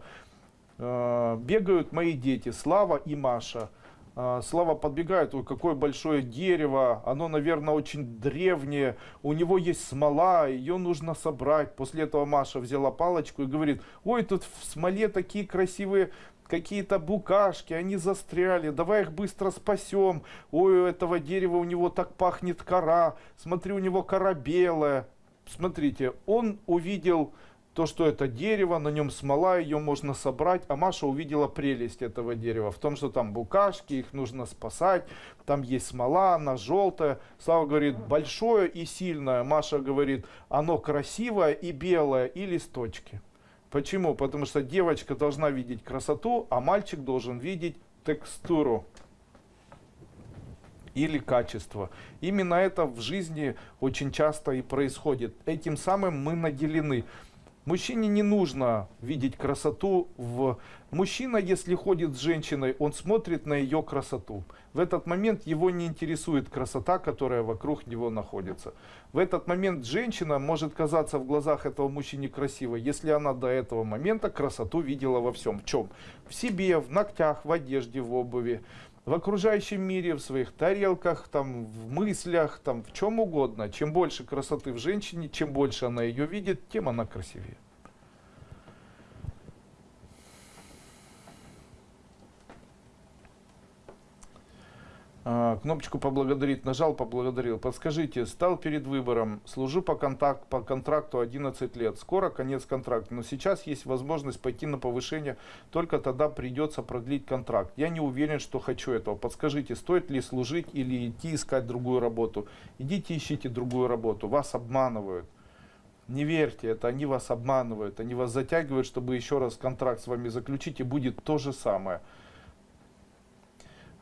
Э, бегают мои дети, Слава и Маша. Э, Слава подбегает, ой, какое большое дерево, оно, наверное, очень древнее, у него есть смола, ее нужно собрать. После этого Маша взяла палочку и говорит, ой, тут в смоле такие красивые какие-то букашки, они застряли, давай их быстро спасем. Ой, у этого дерева у него так пахнет кора, смотри, у него кора белая смотрите, он увидел то, что это дерево, на нем смола, ее можно собрать, а Маша увидела прелесть этого дерева в том, что там букашки, их нужно спасать, там есть смола, она желтая. Слава говорит, большое и сильное. Маша говорит, оно красивое и белое, и листочки. Почему? Потому что девочка должна видеть красоту, а мальчик должен видеть текстуру или качество. Именно это в жизни очень часто и происходит. Этим самым мы наделены. Мужчине не нужно видеть красоту в... Мужчина, если ходит с женщиной, он смотрит на ее красоту. В этот момент его не интересует красота, которая вокруг него находится. В этот момент женщина может казаться в глазах этого мужчины красивой, если она до этого момента красоту видела во всем. В чем? В себе, в ногтях, в одежде, в обуви в окружающем мире, в своих тарелках, там, в мыслях, там, в чем угодно. Чем больше красоты в женщине, чем больше она ее видит, тем она красивее. А, кнопочку поблагодарить нажал, поблагодарил. Подскажите, стал перед выбором, служу по, контакт, по контракту 11 лет, скоро конец контракта, но сейчас есть возможность пойти на повышение, только тогда придется продлить контракт. Я не уверен, что хочу этого. Подскажите, стоит ли служить или идти искать другую работу? Идите ищите другую работу, вас обманывают. Не верьте, это они вас обманывают, они вас затягивают, чтобы еще раз контракт с вами заключить, и будет то же самое.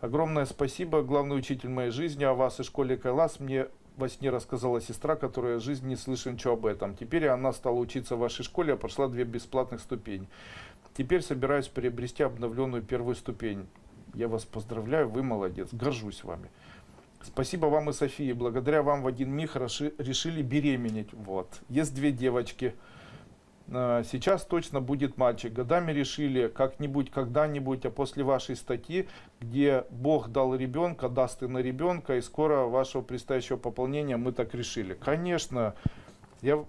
Огромное спасибо, главный учитель моей жизни, о вас и школе Кайлас. Мне во сне рассказала сестра, которая в жизни не слышит ничего об этом. Теперь она стала учиться в вашей школе, а прошла две бесплатных ступени. Теперь собираюсь приобрести обновленную первую ступень. Я вас поздравляю, вы молодец, горжусь вами. Спасибо вам и Софии. Благодаря вам в один миг решили беременеть. Вот. Есть две девочки. Э, сейчас точно будет мальчик. Годами решили как-нибудь, когда-нибудь, а после вашей статьи, где Бог дал ребенка, даст и на ребенка, и скоро вашего предстоящего пополнения мы так решили. Конечно, я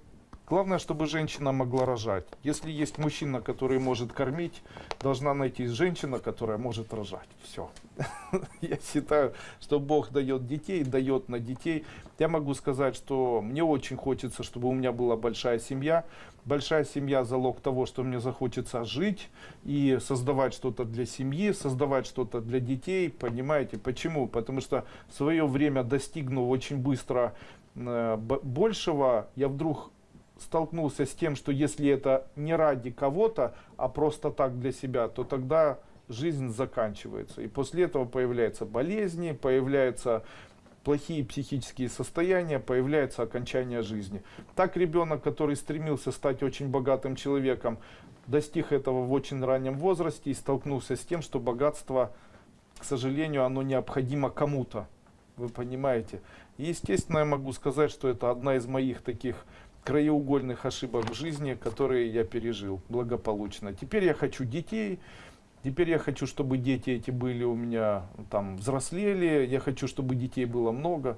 Главное, чтобы женщина могла рожать. Если есть мужчина, который может кормить, должна найти женщина, которая может рожать. Все. <laughs> Я считаю, что Бог дает детей, дает на детей. Я могу сказать, что мне очень хочется, чтобы у меня была большая семья. Большая семья – залог того, что мне захочется жить и создавать что-то для семьи, создавать что-то для детей. Понимаете, почему? Потому что в свое время достигнув очень быстро э, большего, я вдруг столкнулся с тем, что если это не ради кого-то, а просто так для себя, то тогда жизнь заканчивается. И после этого появляются болезни, появляются плохие психические состояния, появляется окончание жизни. Так ребенок, который стремился стать очень богатым человеком, достиг этого в очень раннем возрасте и столкнулся с тем, что богатство, к сожалению, оно необходимо кому-то. Вы понимаете? Естественно, я могу сказать, что это одна из моих таких краеугольных ошибок в жизни, которые я пережил благополучно. Теперь я хочу детей, теперь я хочу, чтобы дети эти были у меня там взрослели, я хочу, чтобы детей было много.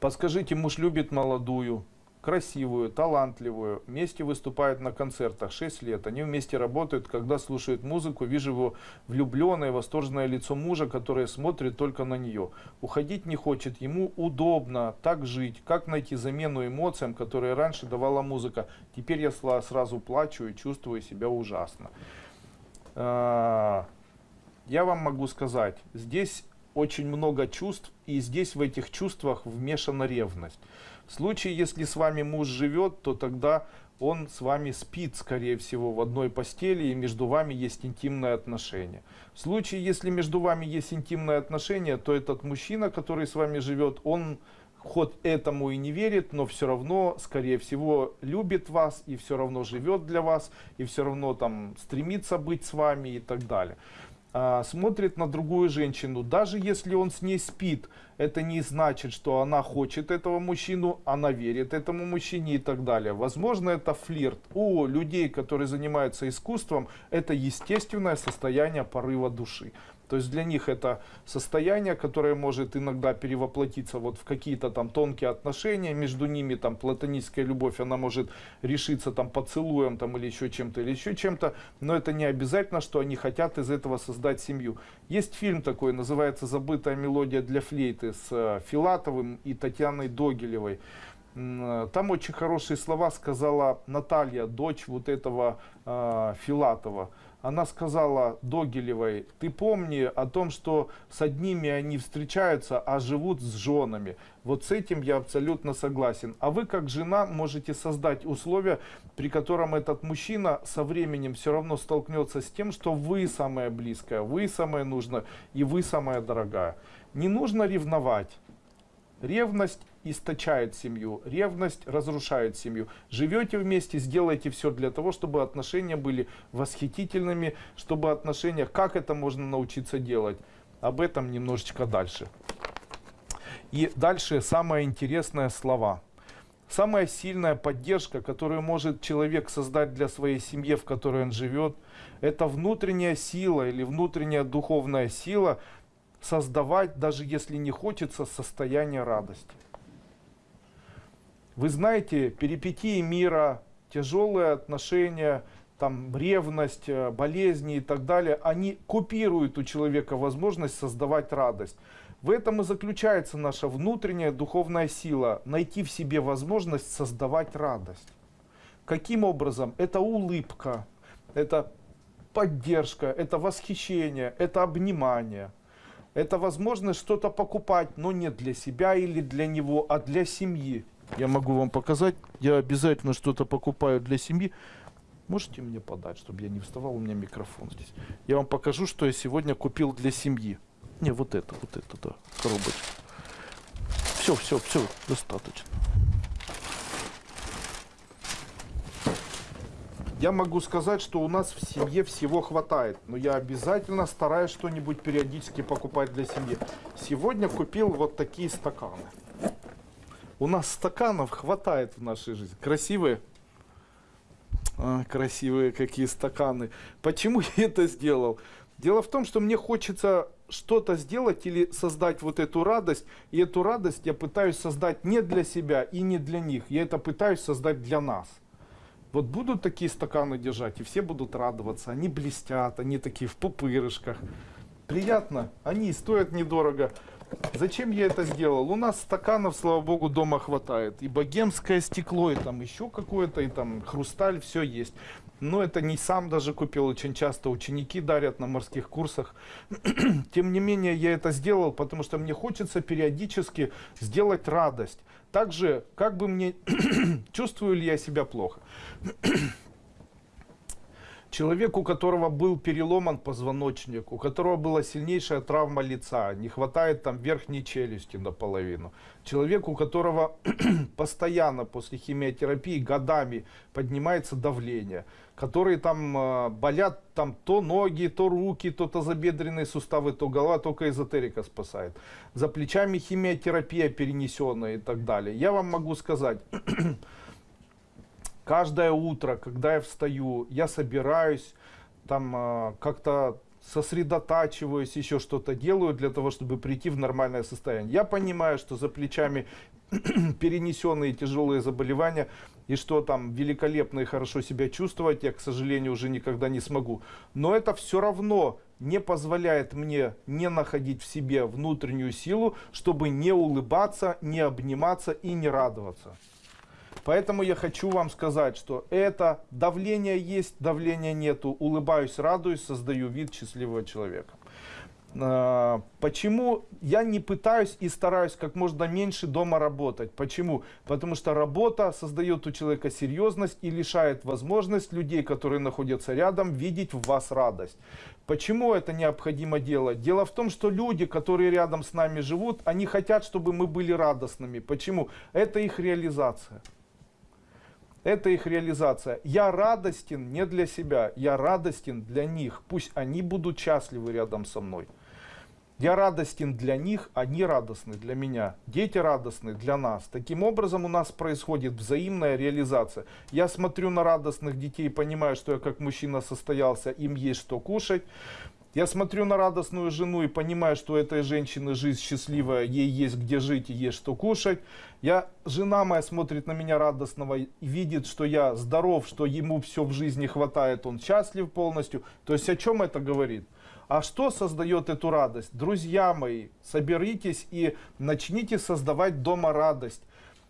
Подскажите, муж любит молодую, красивую, талантливую, вместе выступают на концертах 6 лет, они вместе работают, когда слушают музыку, вижу его влюбленное, восторженное лицо мужа, которое смотрит только на нее. Уходить не хочет, ему удобно так жить, как найти замену эмоциям, которые раньше давала музыка. Теперь я сразу плачу и чувствую себя ужасно. А, я вам могу сказать, здесь очень много чувств, и здесь в этих чувствах вмешана ревность. В случае, если с вами муж живет, то тогда он с вами спит, скорее всего, в одной постели, и между вами есть интимное отношение. В случае, если между вами есть интимное отношение, то этот мужчина, который с вами живет, он хоть этому и не верит, но все равно, скорее всего, любит вас и все равно живет для вас, и все равно там стремится быть с вами и так далее. А, смотрит на другую женщину, даже если он с ней спит, это не значит, что она хочет этого мужчину, она верит этому мужчине и так далее. Возможно, это флирт. У людей, которые занимаются искусством, это естественное состояние порыва души. То есть для них это состояние, которое может иногда перевоплотиться вот в какие-то там тонкие отношения, между ними там платоническая любовь, она может решиться там поцелуем там или еще чем-то, или еще чем-то, но это не обязательно, что они хотят из этого создать семью. Есть фильм такой, называется «Забытая мелодия для флейты» с э, Филатовым и Татьяной Догилевой. Э, там очень хорошие слова сказала Наталья, дочь вот этого э, Филатова она сказала Догилевой, ты помни о том, что с одними они встречаются, а живут с женами. Вот с этим я абсолютно согласен. А вы как жена можете создать условия, при котором этот мужчина со временем все равно столкнется с тем, что вы самая близкая, вы самая нужная и вы самая дорогая. Не нужно ревновать. Ревность источает семью, ревность разрушает семью. Живете вместе, сделайте все для того, чтобы отношения были восхитительными, чтобы отношения, как это можно научиться делать, об этом немножечко дальше. И дальше самое интересное слова. Самая сильная поддержка, которую может человек создать для своей семьи, в которой он живет, это внутренняя сила или внутренняя духовная сила, создавать, даже если не хочется, состояние радости. Вы знаете, перипетии мира, тяжелые отношения, там, ревность, э, болезни и так далее, они купируют у человека возможность создавать радость. В этом и заключается наша внутренняя духовная сила, найти в себе возможность создавать радость. Каким образом? Это улыбка, это поддержка, это восхищение, это обнимание – это возможность что-то покупать, но не для себя или для него, а для семьи. Я могу вам показать, я обязательно что-то покупаю для семьи. Можете мне подать, чтобы я не вставал, у меня микрофон здесь. Я вам покажу, что я сегодня купил для семьи. Не, вот это, вот это, да, коробочка. Все, все, все, достаточно. Я могу сказать, что у нас в семье всего хватает, но я обязательно стараюсь что-нибудь периодически покупать для семьи. Сегодня купил вот такие стаканы. У нас стаканов хватает в нашей жизни. Красивые? А, красивые какие стаканы. Почему <laughs> я это сделал? Дело в том, что мне хочется что-то сделать или создать вот эту радость. И эту радость я пытаюсь создать не для себя и не для них. Я это пытаюсь создать для нас. Вот будут такие стаканы держать, и все будут радоваться. Они блестят, они такие в пупырышках. Приятно, они стоят недорого. Зачем я это сделал? У нас стаканов, слава богу, дома хватает. И богемское стекло, и там еще какое-то, и там хрусталь, все есть. Но это не сам даже купил, очень часто ученики дарят на морских курсах. <clears throat> Тем не менее, я это сделал, потому что мне хочется периодически сделать радость. Также, как бы мне, <clears throat> чувствую ли я себя плохо. <clears throat> Человек, у которого был переломан позвоночник, у которого была сильнейшая травма лица, не хватает там верхней челюсти наполовину. Человек, у которого <clears throat> постоянно после химиотерапии годами поднимается давление, которые там э, болят там то ноги, то руки, то тазобедренные суставы, то голова, только эзотерика спасает. За плечами химиотерапия перенесенная и так далее. Я вам могу сказать, <clears throat> каждое утро, когда я встаю, я собираюсь, там э, как-то сосредотачиваюсь, еще что-то делаю для того, чтобы прийти в нормальное состояние. Я понимаю, что за плечами <clears throat> перенесенные тяжелые заболевания, и что там великолепно и хорошо себя чувствовать, я, к сожалению, уже никогда не смогу. Но это все равно не позволяет мне не находить в себе внутреннюю силу, чтобы не улыбаться, не обниматься и не радоваться. Поэтому я хочу вам сказать, что это давление есть, давления нету. Улыбаюсь, радуюсь, создаю вид счастливого человека. А, почему я не пытаюсь и стараюсь как можно меньше дома работать? Почему? Потому что работа создает у человека серьезность и лишает возможность людей, которые находятся рядом, видеть в вас радость. Почему это необходимо делать? Дело в том, что люди, которые рядом с нами живут, они хотят, чтобы мы были радостными. Почему? Это их реализация. Это их реализация. Я радостен не для себя, я радостен для них. Пусть они будут счастливы рядом со мной. Я радостен для них, они радостны для меня. Дети радостны для нас. Таким образом у нас происходит взаимная реализация. Я смотрю на радостных детей, понимаю, что я как мужчина состоялся, им есть что кушать. Я смотрю на радостную жену и понимаю, что у этой женщины жизнь счастливая, ей есть где жить и есть что кушать. Я, жена моя смотрит на меня радостного и видит, что я здоров, что ему все в жизни хватает, он счастлив полностью. То есть о чем это говорит? А что создает эту радость? Друзья мои, соберитесь и начните создавать дома радость.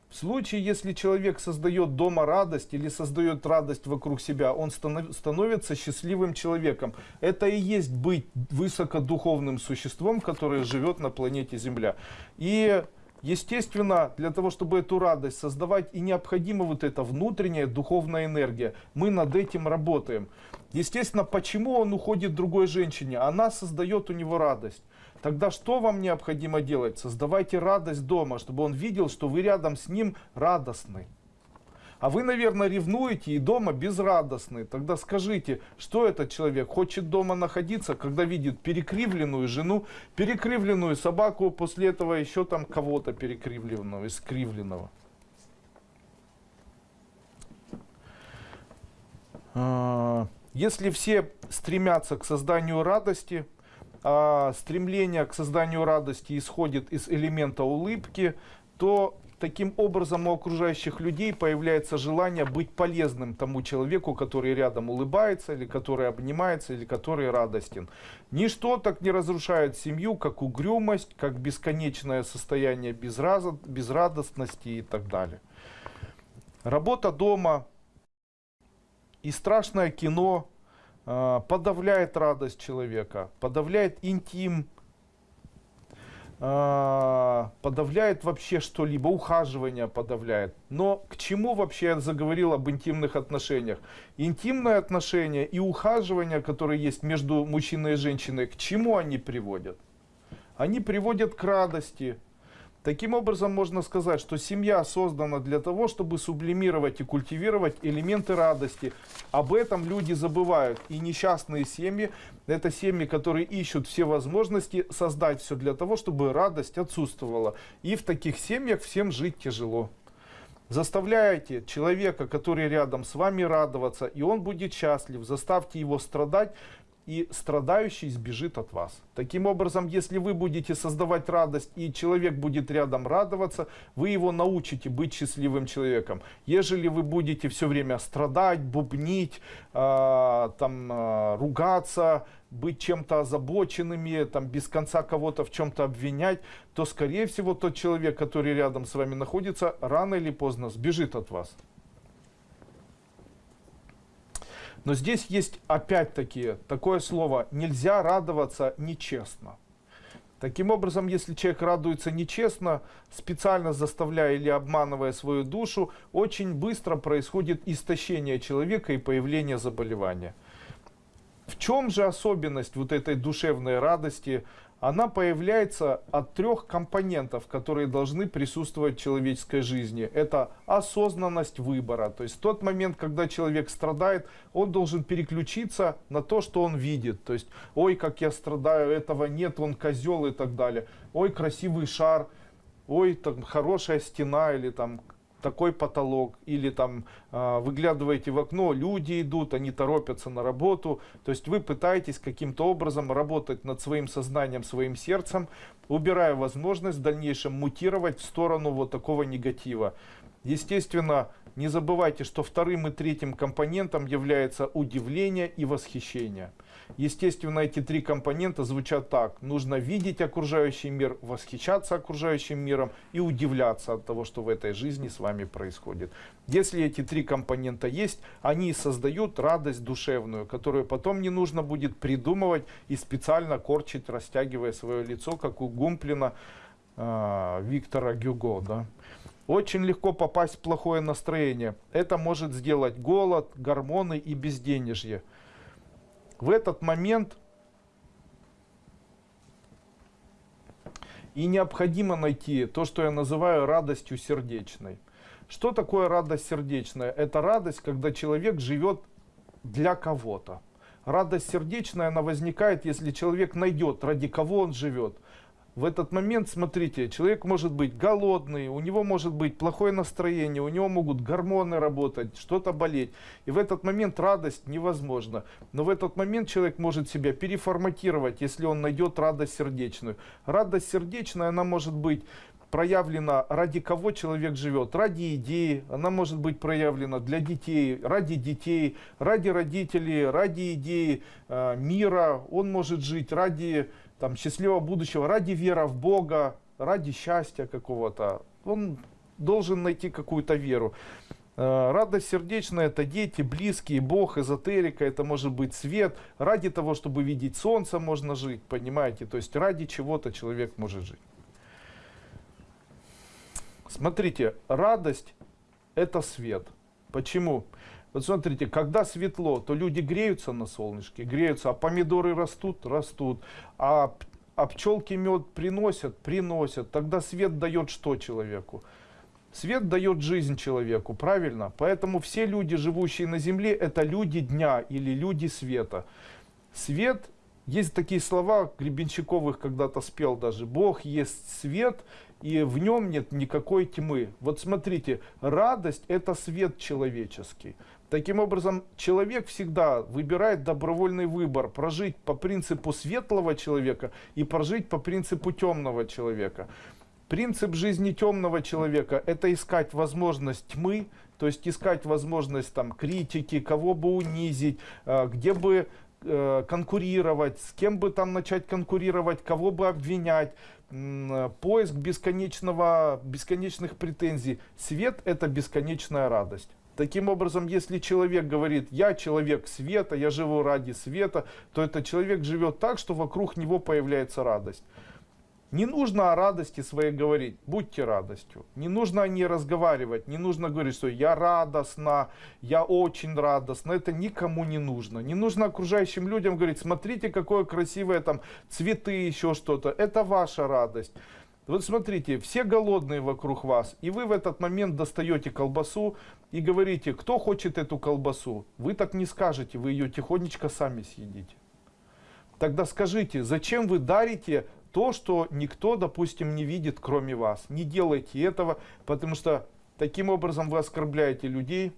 В случае, если человек создает дома радость или создает радость вокруг себя, он становится счастливым человеком. Это и есть быть высокодуховным существом, которое живет на планете Земля. И Естественно, для того, чтобы эту радость создавать, и необходима вот эта внутренняя духовная энергия. Мы над этим работаем. Естественно, почему он уходит другой женщине? Она создает у него радость. Тогда что вам необходимо делать? Создавайте радость дома, чтобы он видел, что вы рядом с ним радостны. А вы, наверное, ревнуете и дома безрадостны. Тогда скажите, что этот человек хочет дома находиться, когда видит перекривленную жену, перекривленную собаку, после этого еще там кого-то перекривленного, искривленного. А, если все стремятся к созданию радости, а стремление к созданию радости исходит из элемента улыбки, то таким образом у окружающих людей появляется желание быть полезным тому человеку, который рядом улыбается, или который обнимается, или который радостен. Ничто так не разрушает семью, как угрюмость, как бесконечное состояние безрадостности и так далее. Работа дома и страшное кино подавляет радость человека, подавляет интим, а, подавляет вообще что-либо, ухаживание подавляет. Но к чему вообще я заговорил об интимных отношениях? Интимные отношения и ухаживание, которые есть между мужчиной и женщиной, к чему они приводят? Они приводят к радости, Таким образом, можно сказать, что семья создана для того, чтобы сублимировать и культивировать элементы радости. Об этом люди забывают. И несчастные семьи, это семьи, которые ищут все возможности создать все для того, чтобы радость отсутствовала. И в таких семьях всем жить тяжело. Заставляйте человека, который рядом с вами, радоваться, и он будет счастлив. Заставьте его страдать, и страдающий сбежит от вас. Таким образом, если вы будете создавать радость, и человек будет рядом радоваться, вы его научите быть счастливым человеком. Ежели вы будете все время страдать, бубнить, э, там, э, ругаться, быть чем-то озабоченными, там, без конца кого-то в чем-то обвинять, то, скорее всего, тот человек, который рядом с вами находится, рано или поздно сбежит от вас. Но здесь есть опять-таки такое слово «нельзя радоваться нечестно». Таким образом, если человек радуется нечестно, специально заставляя или обманывая свою душу, очень быстро происходит истощение человека и появление заболевания. В чем же особенность вот этой душевной радости? Она появляется от трех компонентов, которые должны присутствовать в человеческой жизни. Это осознанность выбора. То есть тот момент, когда человек страдает, он должен переключиться на то, что он видит. То есть, ой, как я страдаю, этого нет, он козел и так далее. Ой, красивый шар, ой, там хорошая стена или там такой потолок, или там э, выглядываете в окно, люди идут, они торопятся на работу, то есть вы пытаетесь каким-то образом работать над своим сознанием, своим сердцем, убирая возможность в дальнейшем мутировать в сторону вот такого негатива. Естественно, не забывайте, что вторым и третьим компонентом является удивление и восхищение. Естественно, эти три компонента звучат так. Нужно видеть окружающий мир, восхищаться окружающим миром и удивляться от того, что в этой жизни с вами происходит. Если эти три компонента есть, они создают радость душевную, которую потом не нужно будет придумывать и специально корчить, растягивая свое лицо, как у Гумплина э, Виктора Гюго. Да? Очень легко попасть в плохое настроение. Это может сделать голод, гормоны и безденежье. В этот момент и необходимо найти то, что я называю радостью сердечной. Что такое радость сердечная? Это радость, когда человек живет для кого-то. Радость сердечная, она возникает, если человек найдет, ради кого он живет в этот момент, смотрите, человек может быть голодный, у него может быть плохое настроение, у него могут гормоны работать, что-то болеть. И в этот момент радость невозможна. Но в этот момент человек может себя переформатировать, если он найдет радость сердечную. Радость сердечная, она может быть проявлена, ради кого человек живет, ради идеи, она может быть проявлена для детей, ради детей, ради родителей, ради идеи э, мира, он может жить ради там, счастливого будущего, ради веры в Бога, ради счастья какого-то. Он должен найти какую-то веру. Э, радость сердечная – это дети, близкие, Бог, эзотерика, это может быть свет. Ради того, чтобы видеть солнце, можно жить, понимаете? То есть ради чего-то человек может жить. Смотрите, радость – это свет. Почему? Вот смотрите, когда светло, то люди греются на солнышке, греются, а помидоры растут, растут, а, а пчелки мед приносят, приносят. Тогда свет дает что человеку? Свет дает жизнь человеку, правильно? Поэтому все люди, живущие на земле, это люди дня или люди света. Свет, есть такие слова, Гребенщиковых когда-то спел даже, Бог есть свет, и в нем нет никакой тьмы. Вот смотрите, радость это свет человеческий. Таким образом, человек всегда выбирает добровольный выбор, прожить по принципу светлого человека и прожить по принципу темного человека. Принцип жизни темного человека – это искать возможность тьмы, то есть искать возможность там, критики, кого бы унизить, э, где бы э, конкурировать, с кем бы там начать конкурировать, кого бы обвинять, поиск бесконечного, бесконечных претензий. Свет – это бесконечная радость. Таким образом, если человек говорит, я человек света, я живу ради света, то этот человек живет так, что вокруг него появляется радость. Не нужно о радости своей говорить, будьте радостью. Не нужно о ней разговаривать, не нужно говорить, что я радостна, я очень радостна. Это никому не нужно. Не нужно окружающим людям говорить, смотрите, какое красивое там цветы, еще что-то. Это ваша радость. Вот смотрите, все голодные вокруг вас, и вы в этот момент достаете колбасу и говорите, кто хочет эту колбасу. Вы так не скажете, вы ее тихонечко сами съедите. Тогда скажите, зачем вы дарите то, что никто, допустим, не видит, кроме вас. Не делайте этого, потому что таким образом вы оскорбляете людей,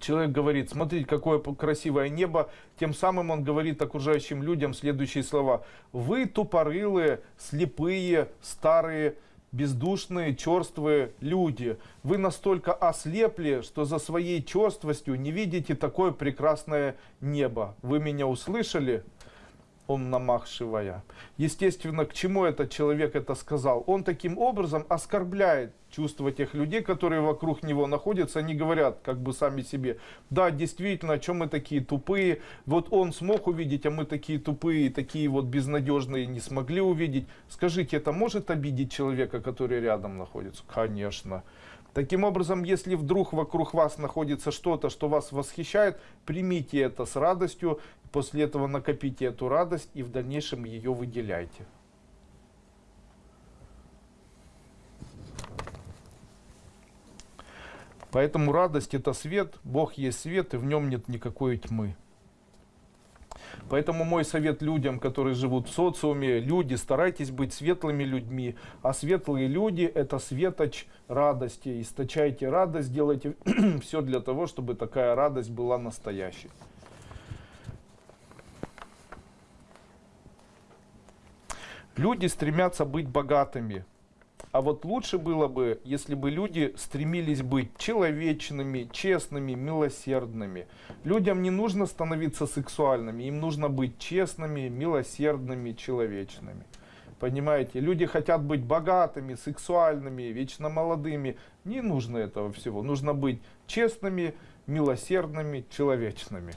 Человек говорит, смотрите, какое красивое небо. Тем самым он говорит окружающим людям следующие слова. Вы тупорылые, слепые, старые, бездушные, черствые люди. Вы настолько ослепли, что за своей черствостью не видите такое прекрасное небо. Вы меня услышали? Он намахшивая. Естественно, к чему этот человек это сказал? Он таким образом оскорбляет чувства тех людей, которые вокруг него находятся. Они говорят как бы сами себе, да, действительно, о чем мы такие тупые. Вот он смог увидеть, а мы такие тупые, такие вот безнадежные не смогли увидеть. Скажите, это может обидеть человека, который рядом находится? Конечно. Таким образом, если вдруг вокруг вас находится что-то, что вас восхищает, примите это с радостью, после этого накопите эту радость и в дальнейшем ее выделяйте. Поэтому радость это свет, Бог есть свет, и в нем нет никакой тьмы. Поэтому мой совет людям, которые живут в социуме, люди, старайтесь быть светлыми людьми. А светлые люди – это светоч радости. Источайте радость, делайте <clears throat> все для того, чтобы такая радость была настоящей. Люди стремятся быть богатыми. А вот лучше было бы, если бы люди стремились быть человечными, честными, милосердными. Людям не нужно становиться сексуальными, им нужно быть честными, милосердными, человечными. Понимаете, люди хотят быть богатыми, сексуальными, вечно молодыми. Не нужно этого всего. Нужно быть честными, милосердными, человечными,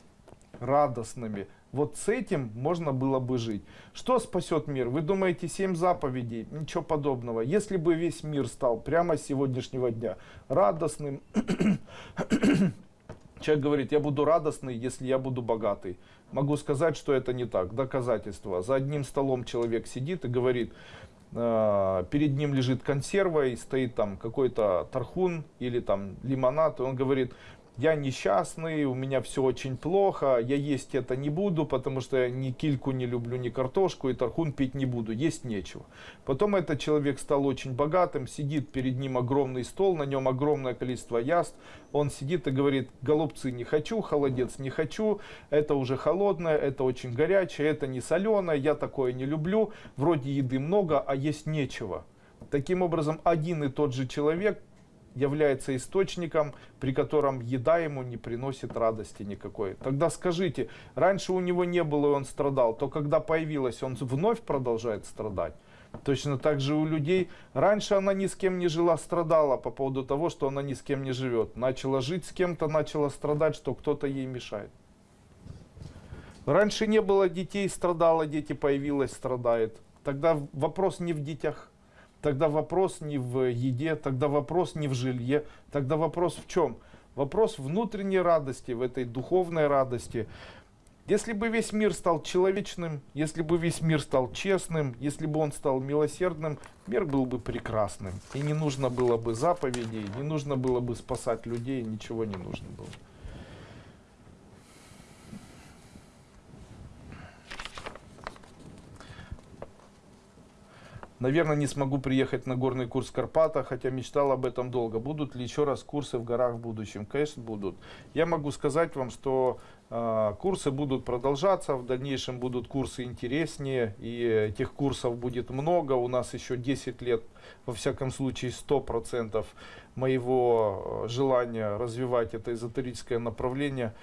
радостными, вот с этим можно было бы жить. Что спасет мир? Вы думаете, семь заповедей? Ничего подобного. Если бы весь мир стал прямо с сегодняшнего дня радостным, <coughs> человек говорит, я буду радостный, если я буду богатый. Могу сказать, что это не так. Доказательство. За одним столом человек сидит и говорит, э, перед ним лежит консерва и стоит там какой-то тархун или там лимонад, и он говорит, я несчастный, у меня все очень плохо, я есть это не буду, потому что я ни кильку не люблю, ни картошку, и тархун пить не буду, есть нечего. Потом этот человек стал очень богатым, сидит перед ним огромный стол, на нем огромное количество яств, он сидит и говорит, голубцы не хочу, холодец не хочу, это уже холодное, это очень горячее, это не соленое, я такое не люблю, вроде еды много, а есть нечего. Таким образом, один и тот же человек является источником, при котором еда ему не приносит радости никакой. Тогда скажите, раньше у него не было, и он страдал, то когда появилась, он вновь продолжает страдать. Точно так же у людей, раньше она ни с кем не жила, страдала по поводу того, что она ни с кем не живет. Начала жить с кем-то, начала страдать, что кто-то ей мешает. Раньше не было детей, страдала, дети появилась, страдает. Тогда вопрос не в детях, Тогда вопрос не в еде, тогда вопрос не в жилье, тогда вопрос в чем? Вопрос внутренней радости, в этой духовной радости. Если бы весь мир стал человечным, если бы весь мир стал честным, если бы он стал милосердным, мир был бы прекрасным. И не нужно было бы заповедей, не нужно было бы спасать людей, ничего не нужно было. Наверное, не смогу приехать на горный курс в Карпатах, хотя мечтал об этом долго. Будут ли еще раз курсы в горах в будущем? Конечно, будут. Я могу сказать вам, что э, курсы будут продолжаться, в дальнейшем будут курсы интереснее, и этих курсов будет много. У нас еще 10 лет, во всяком случае, 100% моего желания развивать это эзотерическое направление.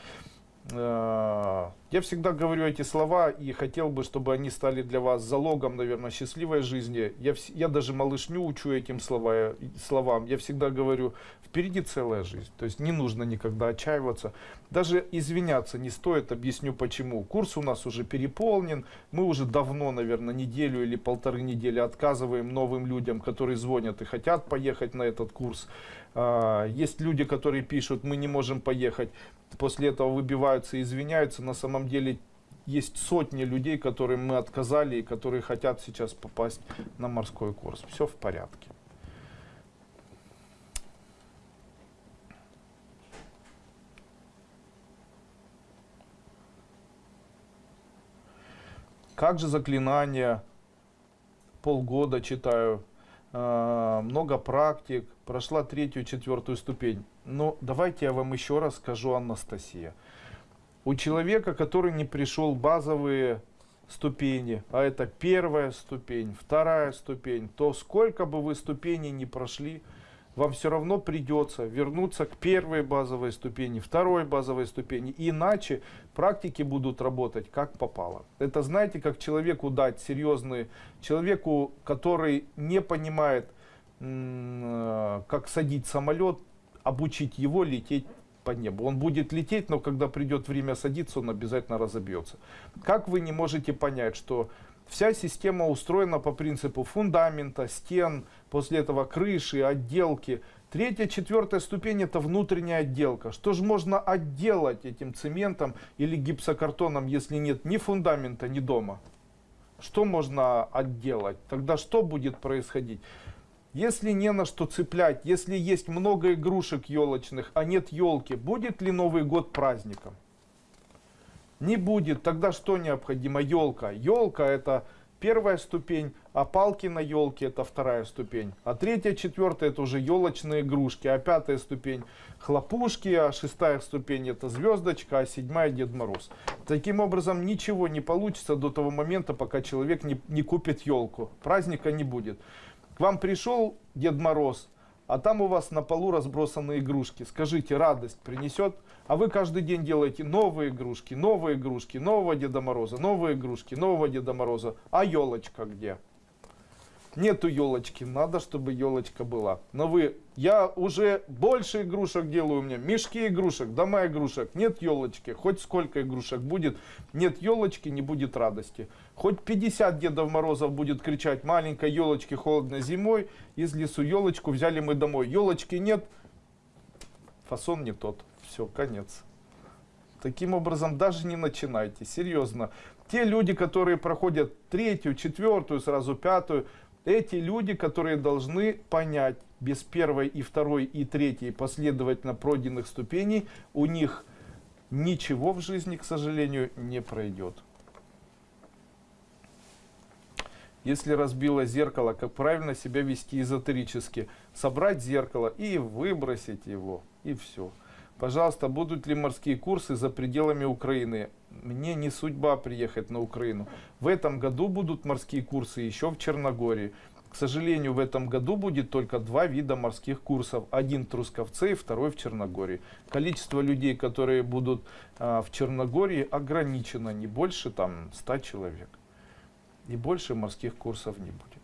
Э, я всегда говорю эти слова и хотел бы, чтобы они стали для вас залогом, наверное, счастливой жизни. Я, я даже малышню учу этим слова, словам. Я всегда говорю, впереди целая жизнь. То есть не нужно никогда отчаиваться. Даже извиняться не стоит, объясню почему. Курс у нас уже переполнен. Мы уже давно, наверное, неделю или полторы недели отказываем новым людям, которые звонят и хотят поехать на этот курс. А, есть люди, которые пишут, мы не можем поехать. После этого выбиваются и извиняются. На самом деле есть сотни людей, которым мы отказали и которые хотят сейчас попасть на морской курс. Все в порядке. Как же заклинания? Полгода читаю, много практик, прошла третью, четвертую ступень. Но давайте я вам еще раз скажу, Анастасия. У человека, который не пришел базовые ступени, а это первая ступень, вторая ступень, то сколько бы вы ступеней не прошли, вам все равно придется вернуться к первой базовой ступени, второй базовой ступени. Иначе практики будут работать как попало. Это знаете, как человеку дать серьезный, человеку, который не понимает, э, как садить самолет, обучить его лететь по небу. Он будет лететь, но когда придет время садиться, он обязательно разобьется. Как вы не можете понять, что Вся система устроена по принципу фундамента, стен, после этого крыши, отделки. Третья, четвертая ступень это внутренняя отделка. Что же можно отделать этим цементом или гипсокартоном, если нет ни фундамента, ни дома? Что можно отделать? Тогда что будет происходить? Если не на что цеплять, если есть много игрушек елочных, а нет елки, будет ли Новый год праздником? Не будет. Тогда что необходимо? Елка. Елка это первая ступень, а палки на елке это вторая ступень. А третья, четвертая это уже елочные игрушки. А пятая ступень хлопушки, а шестая ступень это звездочка, а седьмая Дед Мороз. Таким образом ничего не получится до того момента, пока человек не, не купит елку. Праздника не будет. К вам пришел Дед Мороз, а там у вас на полу разбросаны игрушки. Скажите, радость принесет? А вы каждый день делаете новые игрушки, новые игрушки, нового Деда Мороза, новые игрушки, нового Деда Мороза. А елочка где? Нету елочки, надо, чтобы елочка была. Но вы, я уже больше игрушек делаю меня, мешки игрушек, дома игрушек, нет елочки, хоть сколько игрушек будет, нет елочки, не будет радости. Хоть 50 Дедов Морозов будет кричать, маленькой елочки холодно зимой, из лесу елочку взяли мы домой. Елочки нет, фасон не тот, все, конец. Таким образом, даже не начинайте, серьезно. Те люди, которые проходят третью, четвертую, сразу пятую, эти люди, которые должны понять, без первой и второй и третьей последовательно пройденных ступеней, у них ничего в жизни, к сожалению, не пройдет. Если разбило зеркало, как правильно себя вести эзотерически? Собрать зеркало и выбросить его, и все. Пожалуйста, будут ли морские курсы за пределами Украины? Мне не судьба приехать на Украину. В этом году будут морские курсы еще в Черногории. К сожалению, в этом году будет только два вида морских курсов. Один в Трусковце и второй в Черногории. Количество людей, которые будут а, в Черногории, ограничено. Не больше там 100 человек. И больше морских курсов не будет.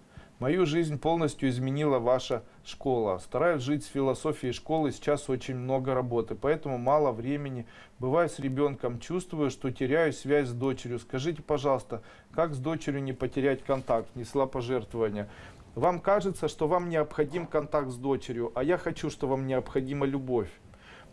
Мою жизнь полностью изменила ваша школа. Стараюсь жить с философией школы, сейчас очень много работы, поэтому мало времени. Бываю с ребенком, чувствую, что теряю связь с дочерью. Скажите, пожалуйста, как с дочерью не потерять контакт? Несла пожертвования. Вам кажется, что вам необходим контакт с дочерью, а я хочу, что вам необходима любовь.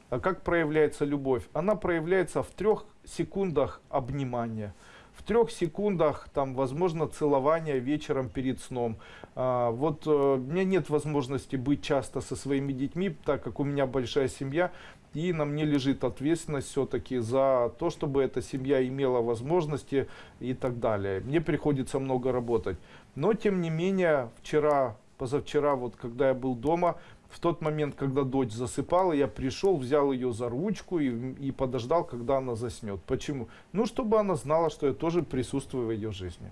А как проявляется любовь? Она проявляется в трех секундах обнимания в трех секундах, там, возможно, целование вечером перед сном. А, вот а, у меня нет возможности быть часто со своими детьми, так как у меня большая семья, и на мне лежит ответственность все-таки за то, чтобы эта семья имела возможности и так далее. Мне приходится много работать. Но, тем не менее, вчера, позавчера, вот когда я был дома, в тот момент, когда дочь засыпала, я пришел, взял ее за ручку и, и подождал, когда она заснет. Почему? Ну, чтобы она знала, что я тоже присутствую в ее жизни.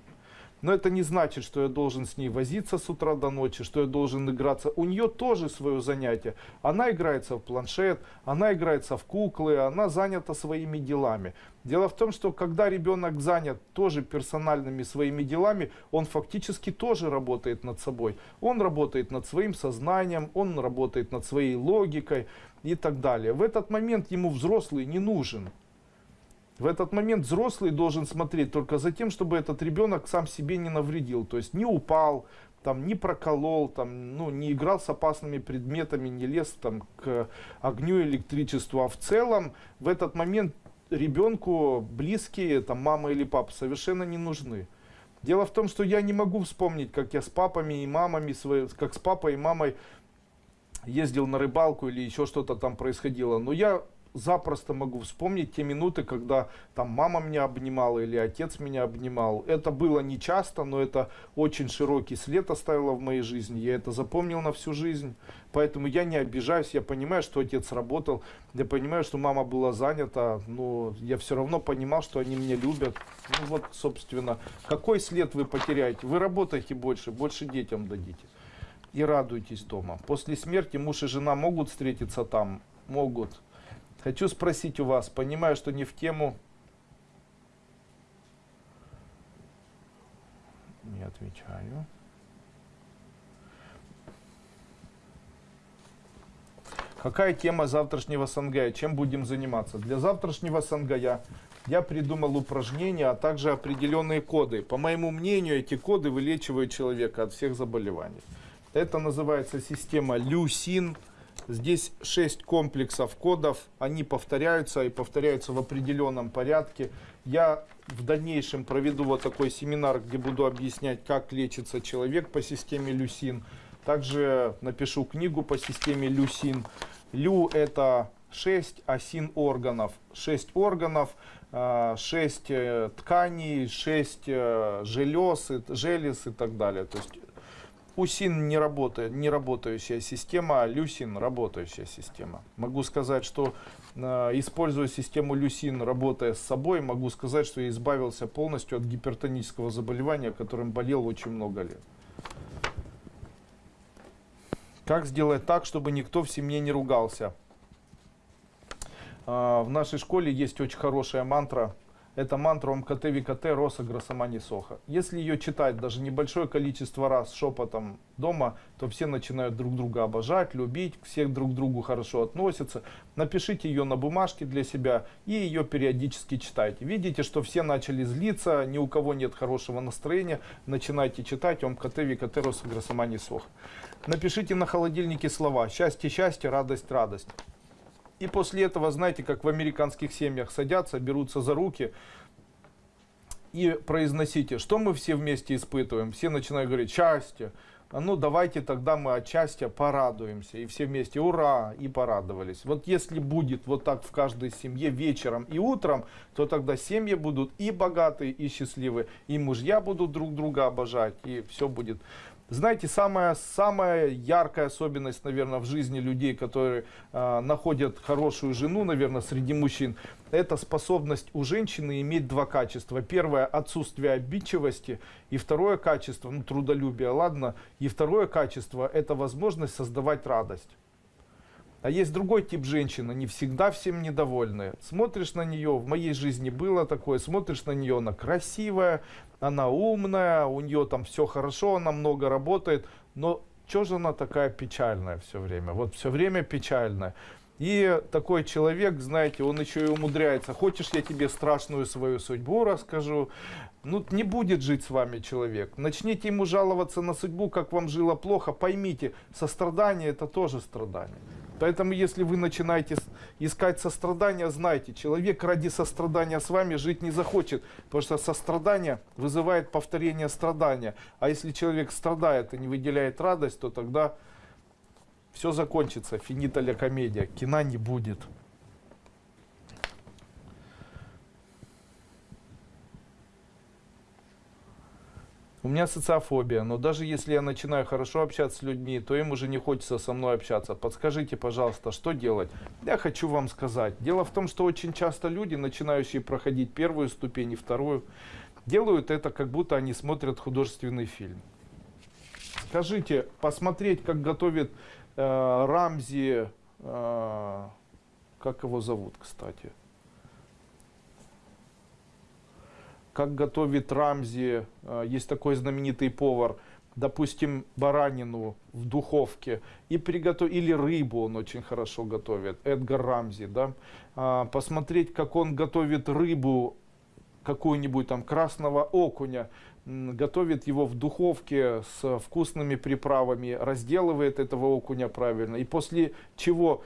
Но это не значит, что я должен с ней возиться с утра до ночи, что я должен играться. У нее тоже свое занятие. Она играется в планшет, она играется в куклы, она занята своими делами. Дело в том, что когда ребенок занят тоже персональными своими делами, он фактически тоже работает над собой. Он работает над своим сознанием, он работает над своей логикой и так далее. В этот момент ему взрослый не нужен. В этот момент взрослый должен смотреть только за тем, чтобы этот ребенок сам себе не навредил. То есть не упал, там, не проколол, там, ну, не играл с опасными предметами, не лез там, к огню электричеству. А в целом в этот момент ребенку близкие, там, мама или папа совершенно не нужны. Дело в том, что я не могу вспомнить, как я с папами и мамами, как с папой и мамой ездил на рыбалку или еще что-то там происходило. Но я запросто могу вспомнить те минуты, когда там мама меня обнимала или отец меня обнимал. Это было не часто, но это очень широкий след оставило в моей жизни. Я это запомнил на всю жизнь. Поэтому я не обижаюсь, я понимаю, что отец работал, я понимаю, что мама была занята, но я все равно понимал, что они меня любят. Ну вот, собственно, какой след вы потеряете? Вы работаете больше, больше детям дадите. И радуйтесь дома. После смерти муж и жена могут встретиться там? Могут. Хочу спросить у вас, понимаю, что не в тему. Не отвечаю. Какая тема завтрашнего сангая? Чем будем заниматься? Для завтрашнего сангая я придумал упражнения, а также определенные коды. По моему мнению, эти коды вылечивают человека от всех заболеваний. Это называется система Люсин. Здесь 6 комплексов кодов, они повторяются и повторяются в определенном порядке. Я в дальнейшем проведу вот такой семинар, где буду объяснять, как лечится человек по системе Люсин. Также напишу книгу по системе Люсин. Лю это 6, а син органов. 6 органов, 6 а, э, тканей, 6 э, желез, желез и так далее. То есть Усин не работает, не работающая система, а Люсин работающая система. Могу сказать, что э, используя систему Люсин, работая с собой, могу сказать, что я избавился полностью от гипертонического заболевания, которым болел очень много лет. Как сделать так, чтобы никто в семье не ругался? Э, в нашей школе есть очень хорошая мантра – это мантра МКТ ВКТ Роса Грасамани Соха. Если ее читать даже небольшое количество раз шепотом дома, то все начинают друг друга обожать, любить, все друг к другу хорошо относятся. Напишите ее на бумажке для себя и ее периодически читайте. Видите, что все начали злиться, ни у кого нет хорошего настроения, начинайте читать МКТ ВКТ Роса Грасамани Соха. Напишите на холодильнике слова «Счастье, счастье, радость, радость». И после этого, знаете, как в американских семьях садятся, берутся за руки и произносите, что мы все вместе испытываем. Все начинают говорить «счастье». А ну давайте тогда мы от счастья порадуемся. И все вместе ура и порадовались. Вот если будет вот так в каждой семье вечером и утром, то тогда семьи будут и богатые, и счастливые. И мужья будут друг друга обожать. И все будет знаете, самая, самая яркая особенность, наверное, в жизни людей, которые э, находят хорошую жену, наверное, среди мужчин, это способность у женщины иметь два качества. Первое – отсутствие обидчивости, и второе качество, ну, трудолюбие, ладно, и второе качество – это возможность создавать радость. А есть другой тип женщин, они всегда всем недовольны. Смотришь на нее, в моей жизни было такое, смотришь на нее, она красивая, она умная, у нее там все хорошо, она много работает, но что же она такая печальная все время? Вот все время печальная. И такой человек, знаете, он еще и умудряется. Хочешь, я тебе страшную свою судьбу расскажу? Ну, не будет жить с вами человек. Начните ему жаловаться на судьбу, как вам жило плохо. Поймите, сострадание это тоже страдание. Поэтому, если вы начинаете искать сострадания, знайте, человек ради сострадания с вами жить не захочет, потому что сострадание вызывает повторение страдания. А если человек страдает и не выделяет радость, то тогда все закончится, финита ля комедия, кино не будет. У меня социофобия, но даже если я начинаю хорошо общаться с людьми, то им уже не хочется со мной общаться. Подскажите, пожалуйста, что делать? Я хочу вам сказать. Дело в том, что очень часто люди, начинающие проходить первую ступень и вторую, делают это, как будто они смотрят художественный фильм. Скажите, посмотреть, как готовит э, Рамзи, э, как его зовут, кстати? Как готовит Рамзи, э, есть такой знаменитый повар, допустим, баранину в духовке, и приготовить, или рыбу он очень хорошо готовит, Эдгар Рамзи, да, а, посмотреть, как он готовит рыбу, какую-нибудь там красного окуня, готовит его в духовке с вкусными приправами, разделывает этого окуня правильно, и после чего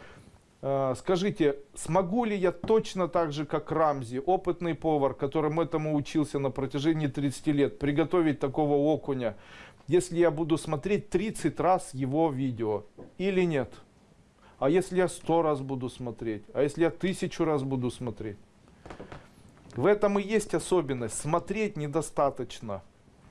скажите, смогу ли я точно так же, как Рамзи, опытный повар, которым этому учился на протяжении 30 лет, приготовить такого окуня, если я буду смотреть 30 раз его видео или нет? А если я сто раз буду смотреть? А если я тысячу раз буду смотреть? В этом и есть особенность. Смотреть недостаточно.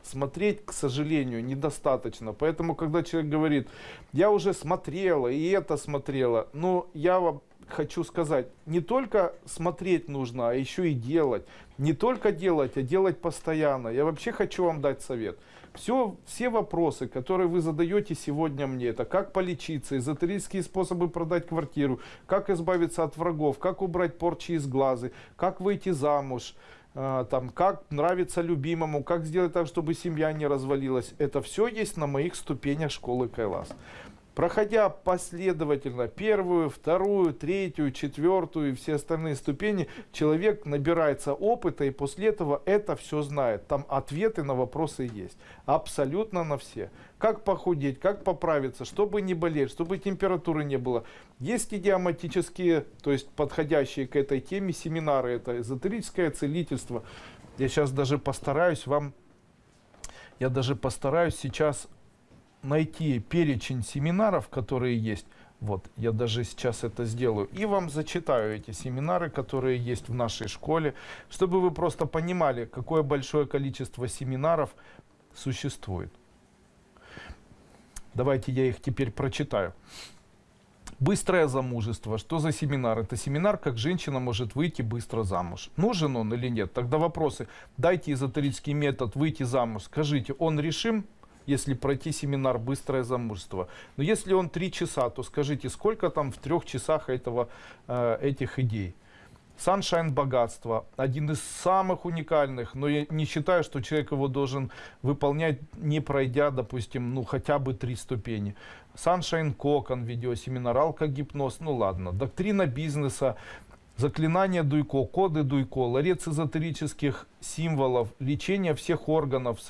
Смотреть, к сожалению, недостаточно. Поэтому, когда человек говорит, я уже смотрела и это смотрела, ну, я вам хочу сказать, не только смотреть нужно, а еще и делать. Не только делать, а делать постоянно. Я вообще хочу вам дать совет. Все, все вопросы, которые вы задаете сегодня мне, это как полечиться, эзотерические способы продать квартиру, как избавиться от врагов, как убрать порчи из глаза, как выйти замуж, там, как нравится любимому, как сделать так, чтобы семья не развалилась. Это все есть на моих ступенях школы Кайлас. Проходя последовательно первую, вторую, третью, четвертую и все остальные ступени, человек набирается опыта и после этого это все знает. Там ответы на вопросы есть. Абсолютно на все. Как похудеть, как поправиться, чтобы не болеть, чтобы температуры не было. Есть идиоматические, то есть подходящие к этой теме семинары. Это эзотерическое целительство. Я сейчас даже постараюсь вам, я даже постараюсь сейчас найти перечень семинаров, которые есть. Вот, я даже сейчас это сделаю. И вам зачитаю эти семинары, которые есть в нашей школе, чтобы вы просто понимали, какое большое количество семинаров существует. Давайте я их теперь прочитаю. Быстрое замужество. Что за семинар? Это семинар, как женщина может выйти быстро замуж. Нужен он или нет? Тогда вопросы. Дайте эзотерический метод выйти замуж. Скажите, он решим? Если пройти семинар «Быстрое замужество». Но если он три часа, то скажите, сколько там в трех часах этого, э, этих идей? Sunshine богатство. Один из самых уникальных, но я не считаю, что человек его должен выполнять, не пройдя, допустим, ну хотя бы три ступени. Sunshine кокон, видеосеминар, алкогипноз, ну ладно. Доктрина бизнеса, заклинания Дуйко, коды Дуйко, ларец эзотерических символов, лечение всех органов,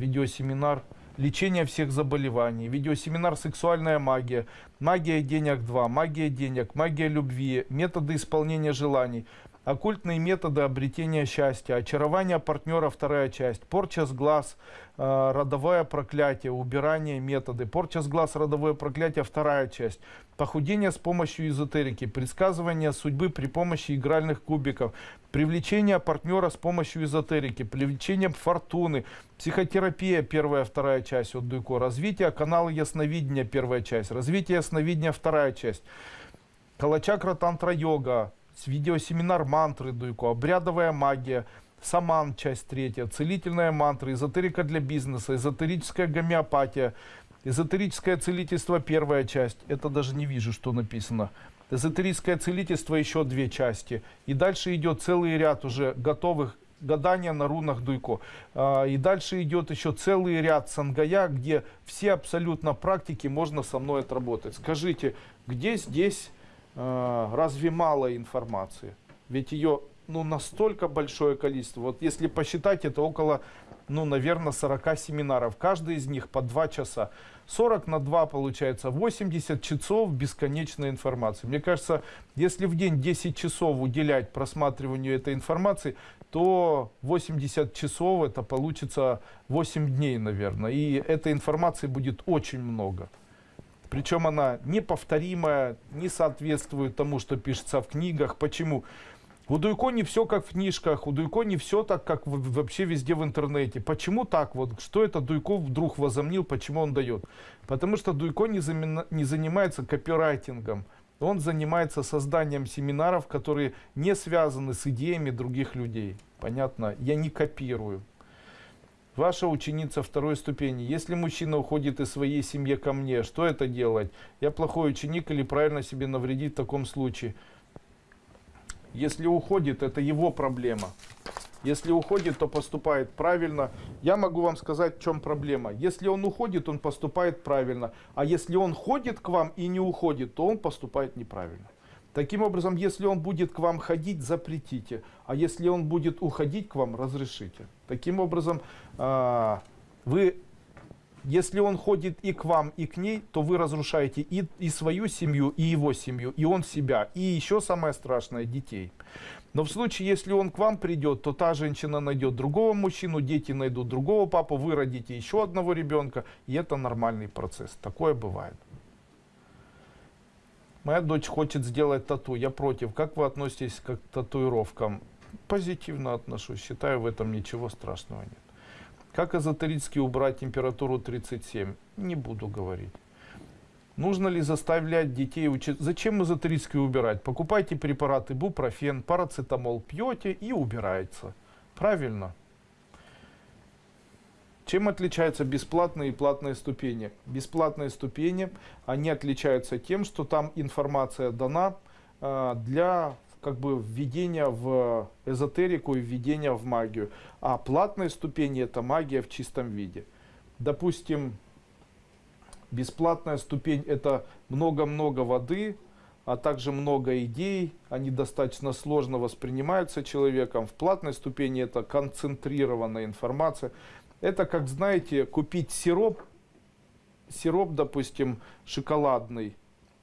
видеосеминар «Лечение всех заболеваний», видеосеминар «Сексуальная магия», «Магия денег 2», «Магия денег», «Магия любви», «Методы исполнения желаний», оккультные методы обретения счастья, очарование партнера, вторая часть, порча с глаз, э, родовое проклятие, убирание методы, порча с глаз, родовое проклятие, вторая часть, похудение с помощью эзотерики, предсказывание судьбы при помощи игральных кубиков, привлечение партнера с помощью эзотерики, привлечение фортуны, психотерапия, первая, вторая часть от Дуйко, развитие канала ясновидения, первая часть, развитие ясновидения, вторая часть, Калачакра Тантра Йога, видеосеминар мантры Дуйко, обрядовая магия, саман, часть третья, целительная мантра, эзотерика для бизнеса, эзотерическая гомеопатия, эзотерическое целительство, первая часть, это даже не вижу, что написано. Эзотерическое целительство, еще две части. И дальше идет целый ряд уже готовых гадания на рунах Дуйко. А, и дальше идет еще целый ряд сангая, где все абсолютно практики можно со мной отработать. Скажите, где здесь разве мало информации? Ведь ее ну, настолько большое количество. Вот если посчитать, это около, ну, наверное, 40 семинаров. Каждый из них по 2 часа. 40 на 2 получается 80 часов бесконечной информации. Мне кажется, если в день 10 часов уделять просматриванию этой информации, то 80 часов это получится 8 дней, наверное. И этой информации будет очень много. Причем она неповторимая, не соответствует тому, что пишется в книгах. Почему? У Дуйко не все как в книжках, у Дуйко не все так, как вообще везде в интернете. Почему так? Вот что это Дуйко вдруг возомнил, почему он дает? Потому что Дуйко не, замена, не занимается копирайтингом. Он занимается созданием семинаров, которые не связаны с идеями других людей. Понятно? Я не копирую. Ваша ученица второй ступени. Если мужчина уходит из своей семьи ко мне, что это делать? Я плохой ученик или правильно себе навредить в таком случае? Если уходит, это его проблема. Если уходит, то поступает правильно. Я могу вам сказать, в чем проблема. Если он уходит, он поступает правильно. А если он ходит к вам и не уходит, то он поступает неправильно. Таким образом, если он будет к вам ходить, запретите. А если он будет уходить к вам, разрешите. Таким образом, а, вы если он ходит и к вам, и к ней, то вы разрушаете и, и свою семью, и его семью, и он себя, и еще самое страшное, детей. Но в случае, если он к вам придет, то та женщина найдет другого мужчину, дети найдут другого папу, вы родите еще одного ребенка, и это нормальный процесс. Такое бывает. Моя дочь хочет сделать тату, я против. Как вы относитесь к татуировкам? Позитивно отношусь, считаю в этом ничего страшного нет. Как эзотерически убрать температуру 37? Не буду говорить. Нужно ли заставлять детей учиться? Зачем эзотерически убирать? Покупайте препараты бупрофен, парацетамол, пьете и убирается. Правильно. Чем отличаются бесплатные и платные ступени? Бесплатные ступени, они отличаются тем, что там информация дана э, для как бы введения в эзотерику и введения в магию. А платные ступени это магия в чистом виде. Допустим, бесплатная ступень это много-много воды, а также много идей, они достаточно сложно воспринимаются человеком. В платной ступени это концентрированная информация. Это как, знаете, купить сироп, сироп, допустим, шоколадный,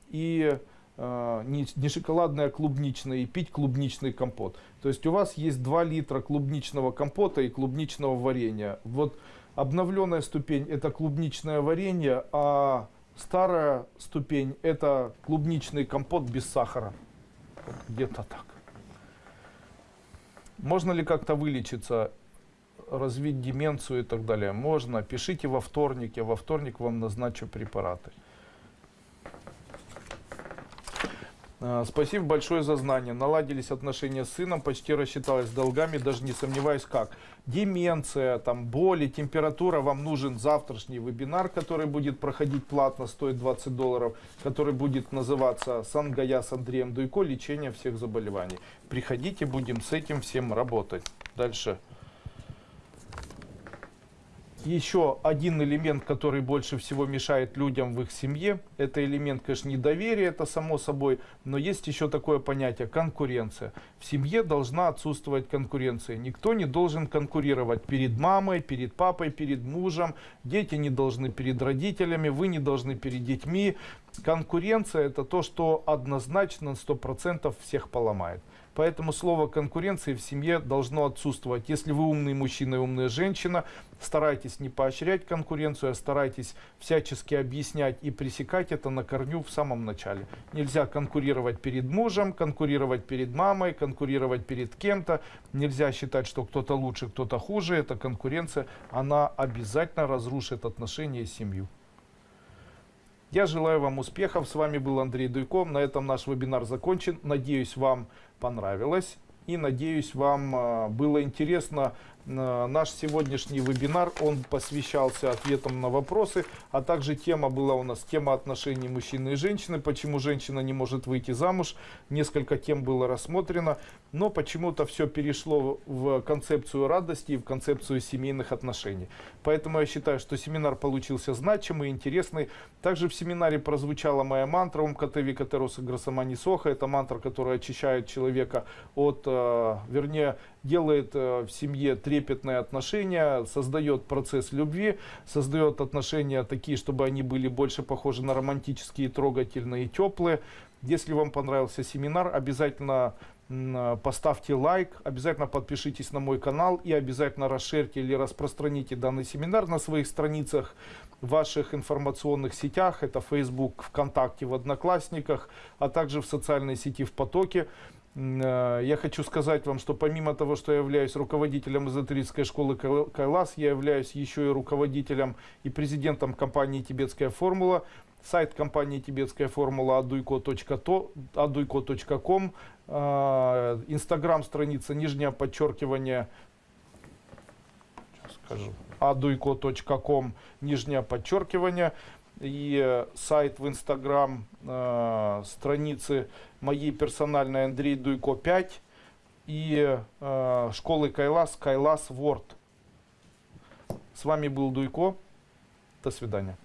и э, не, не шоколадный, а клубничный, и пить клубничный компот. То есть у вас есть 2 литра клубничного компота и клубничного варенья. Вот обновленная ступень это клубничное варенье, а старая ступень это клубничный компот без сахара. Где-то так. Можно ли как-то вылечиться? Развить деменцию и так далее. Можно, пишите во вторник, я во вторник вам назначу препараты. А, спасибо большое за знание. Наладились отношения с сыном, почти рассчиталась с долгами, даже не сомневаюсь как. Деменция, там, боли, температура. Вам нужен завтрашний вебинар, который будет проходить платно, стоит 20 долларов, который будет называться «Сангая с Андреем Дуйко. Лечение всех заболеваний». Приходите, будем с этим всем работать. Дальше еще один элемент, который больше всего мешает людям в их семье, это элемент, конечно, недоверия, это само собой, но есть еще такое понятие конкуренция. В семье должна отсутствовать конкуренция. Никто не должен конкурировать перед мамой, перед папой, перед мужем. Дети не должны перед родителями, вы не должны перед детьми. Конкуренция это то, что однозначно 100% всех поломает. Поэтому слово конкуренции в семье должно отсутствовать. Если вы умный мужчина и умная женщина, старайтесь не поощрять конкуренцию, а старайтесь всячески объяснять и пресекать это на корню в самом начале. Нельзя конкурировать перед мужем, конкурировать перед мамой, конкурировать перед кем-то. Нельзя считать, что кто-то лучше, кто-то хуже. Эта конкуренция, она обязательно разрушит отношения и семью. Я желаю вам успехов. С вами был Андрей Дуйко. На этом наш вебинар закончен. Надеюсь, вам понравилось. И надеюсь, вам а, было интересно наш сегодняшний вебинар, он посвящался ответам на вопросы, а также тема была у нас тема отношений мужчины и женщины, почему женщина не может выйти замуж. Несколько тем было рассмотрено, но почему-то все перешло в концепцию радости и в концепцию семейных отношений. Поэтому я считаю, что семинар получился значимый, интересный. Также в семинаре прозвучала моя мантра «Ум Катеви Катероса Грасамани Соха». Это мантра, которая очищает человека от, э, вернее, делает э, в семье трепетные отношения, создает процесс любви, создает отношения такие, чтобы они были больше похожи на романтические, трогательные и теплые. Если вам понравился семинар, обязательно поставьте лайк, обязательно подпишитесь на мой канал и обязательно расширьте или распространите данный семинар на своих страницах, в ваших информационных сетях, это Facebook, ВКонтакте, в Одноклассниках, а также в социальной сети в Потоке. Э, я хочу сказать вам, что помимо того, что я являюсь руководителем эзотерической школы Кайлас, я являюсь еще и руководителем и президентом компании «Тибетская формула». Сайт компании «Тибетская формула» aduiko.com, э, инстаграм страница нижнее подчеркивание, скажу, aduiko.com, нижнее подчеркивание и э, сайт в Инстаграм, э, страницы моей персональной Андрей Дуйко 5 и э, школы Кайлас, Кайлас Ворд. С вами был Дуйко. До свидания.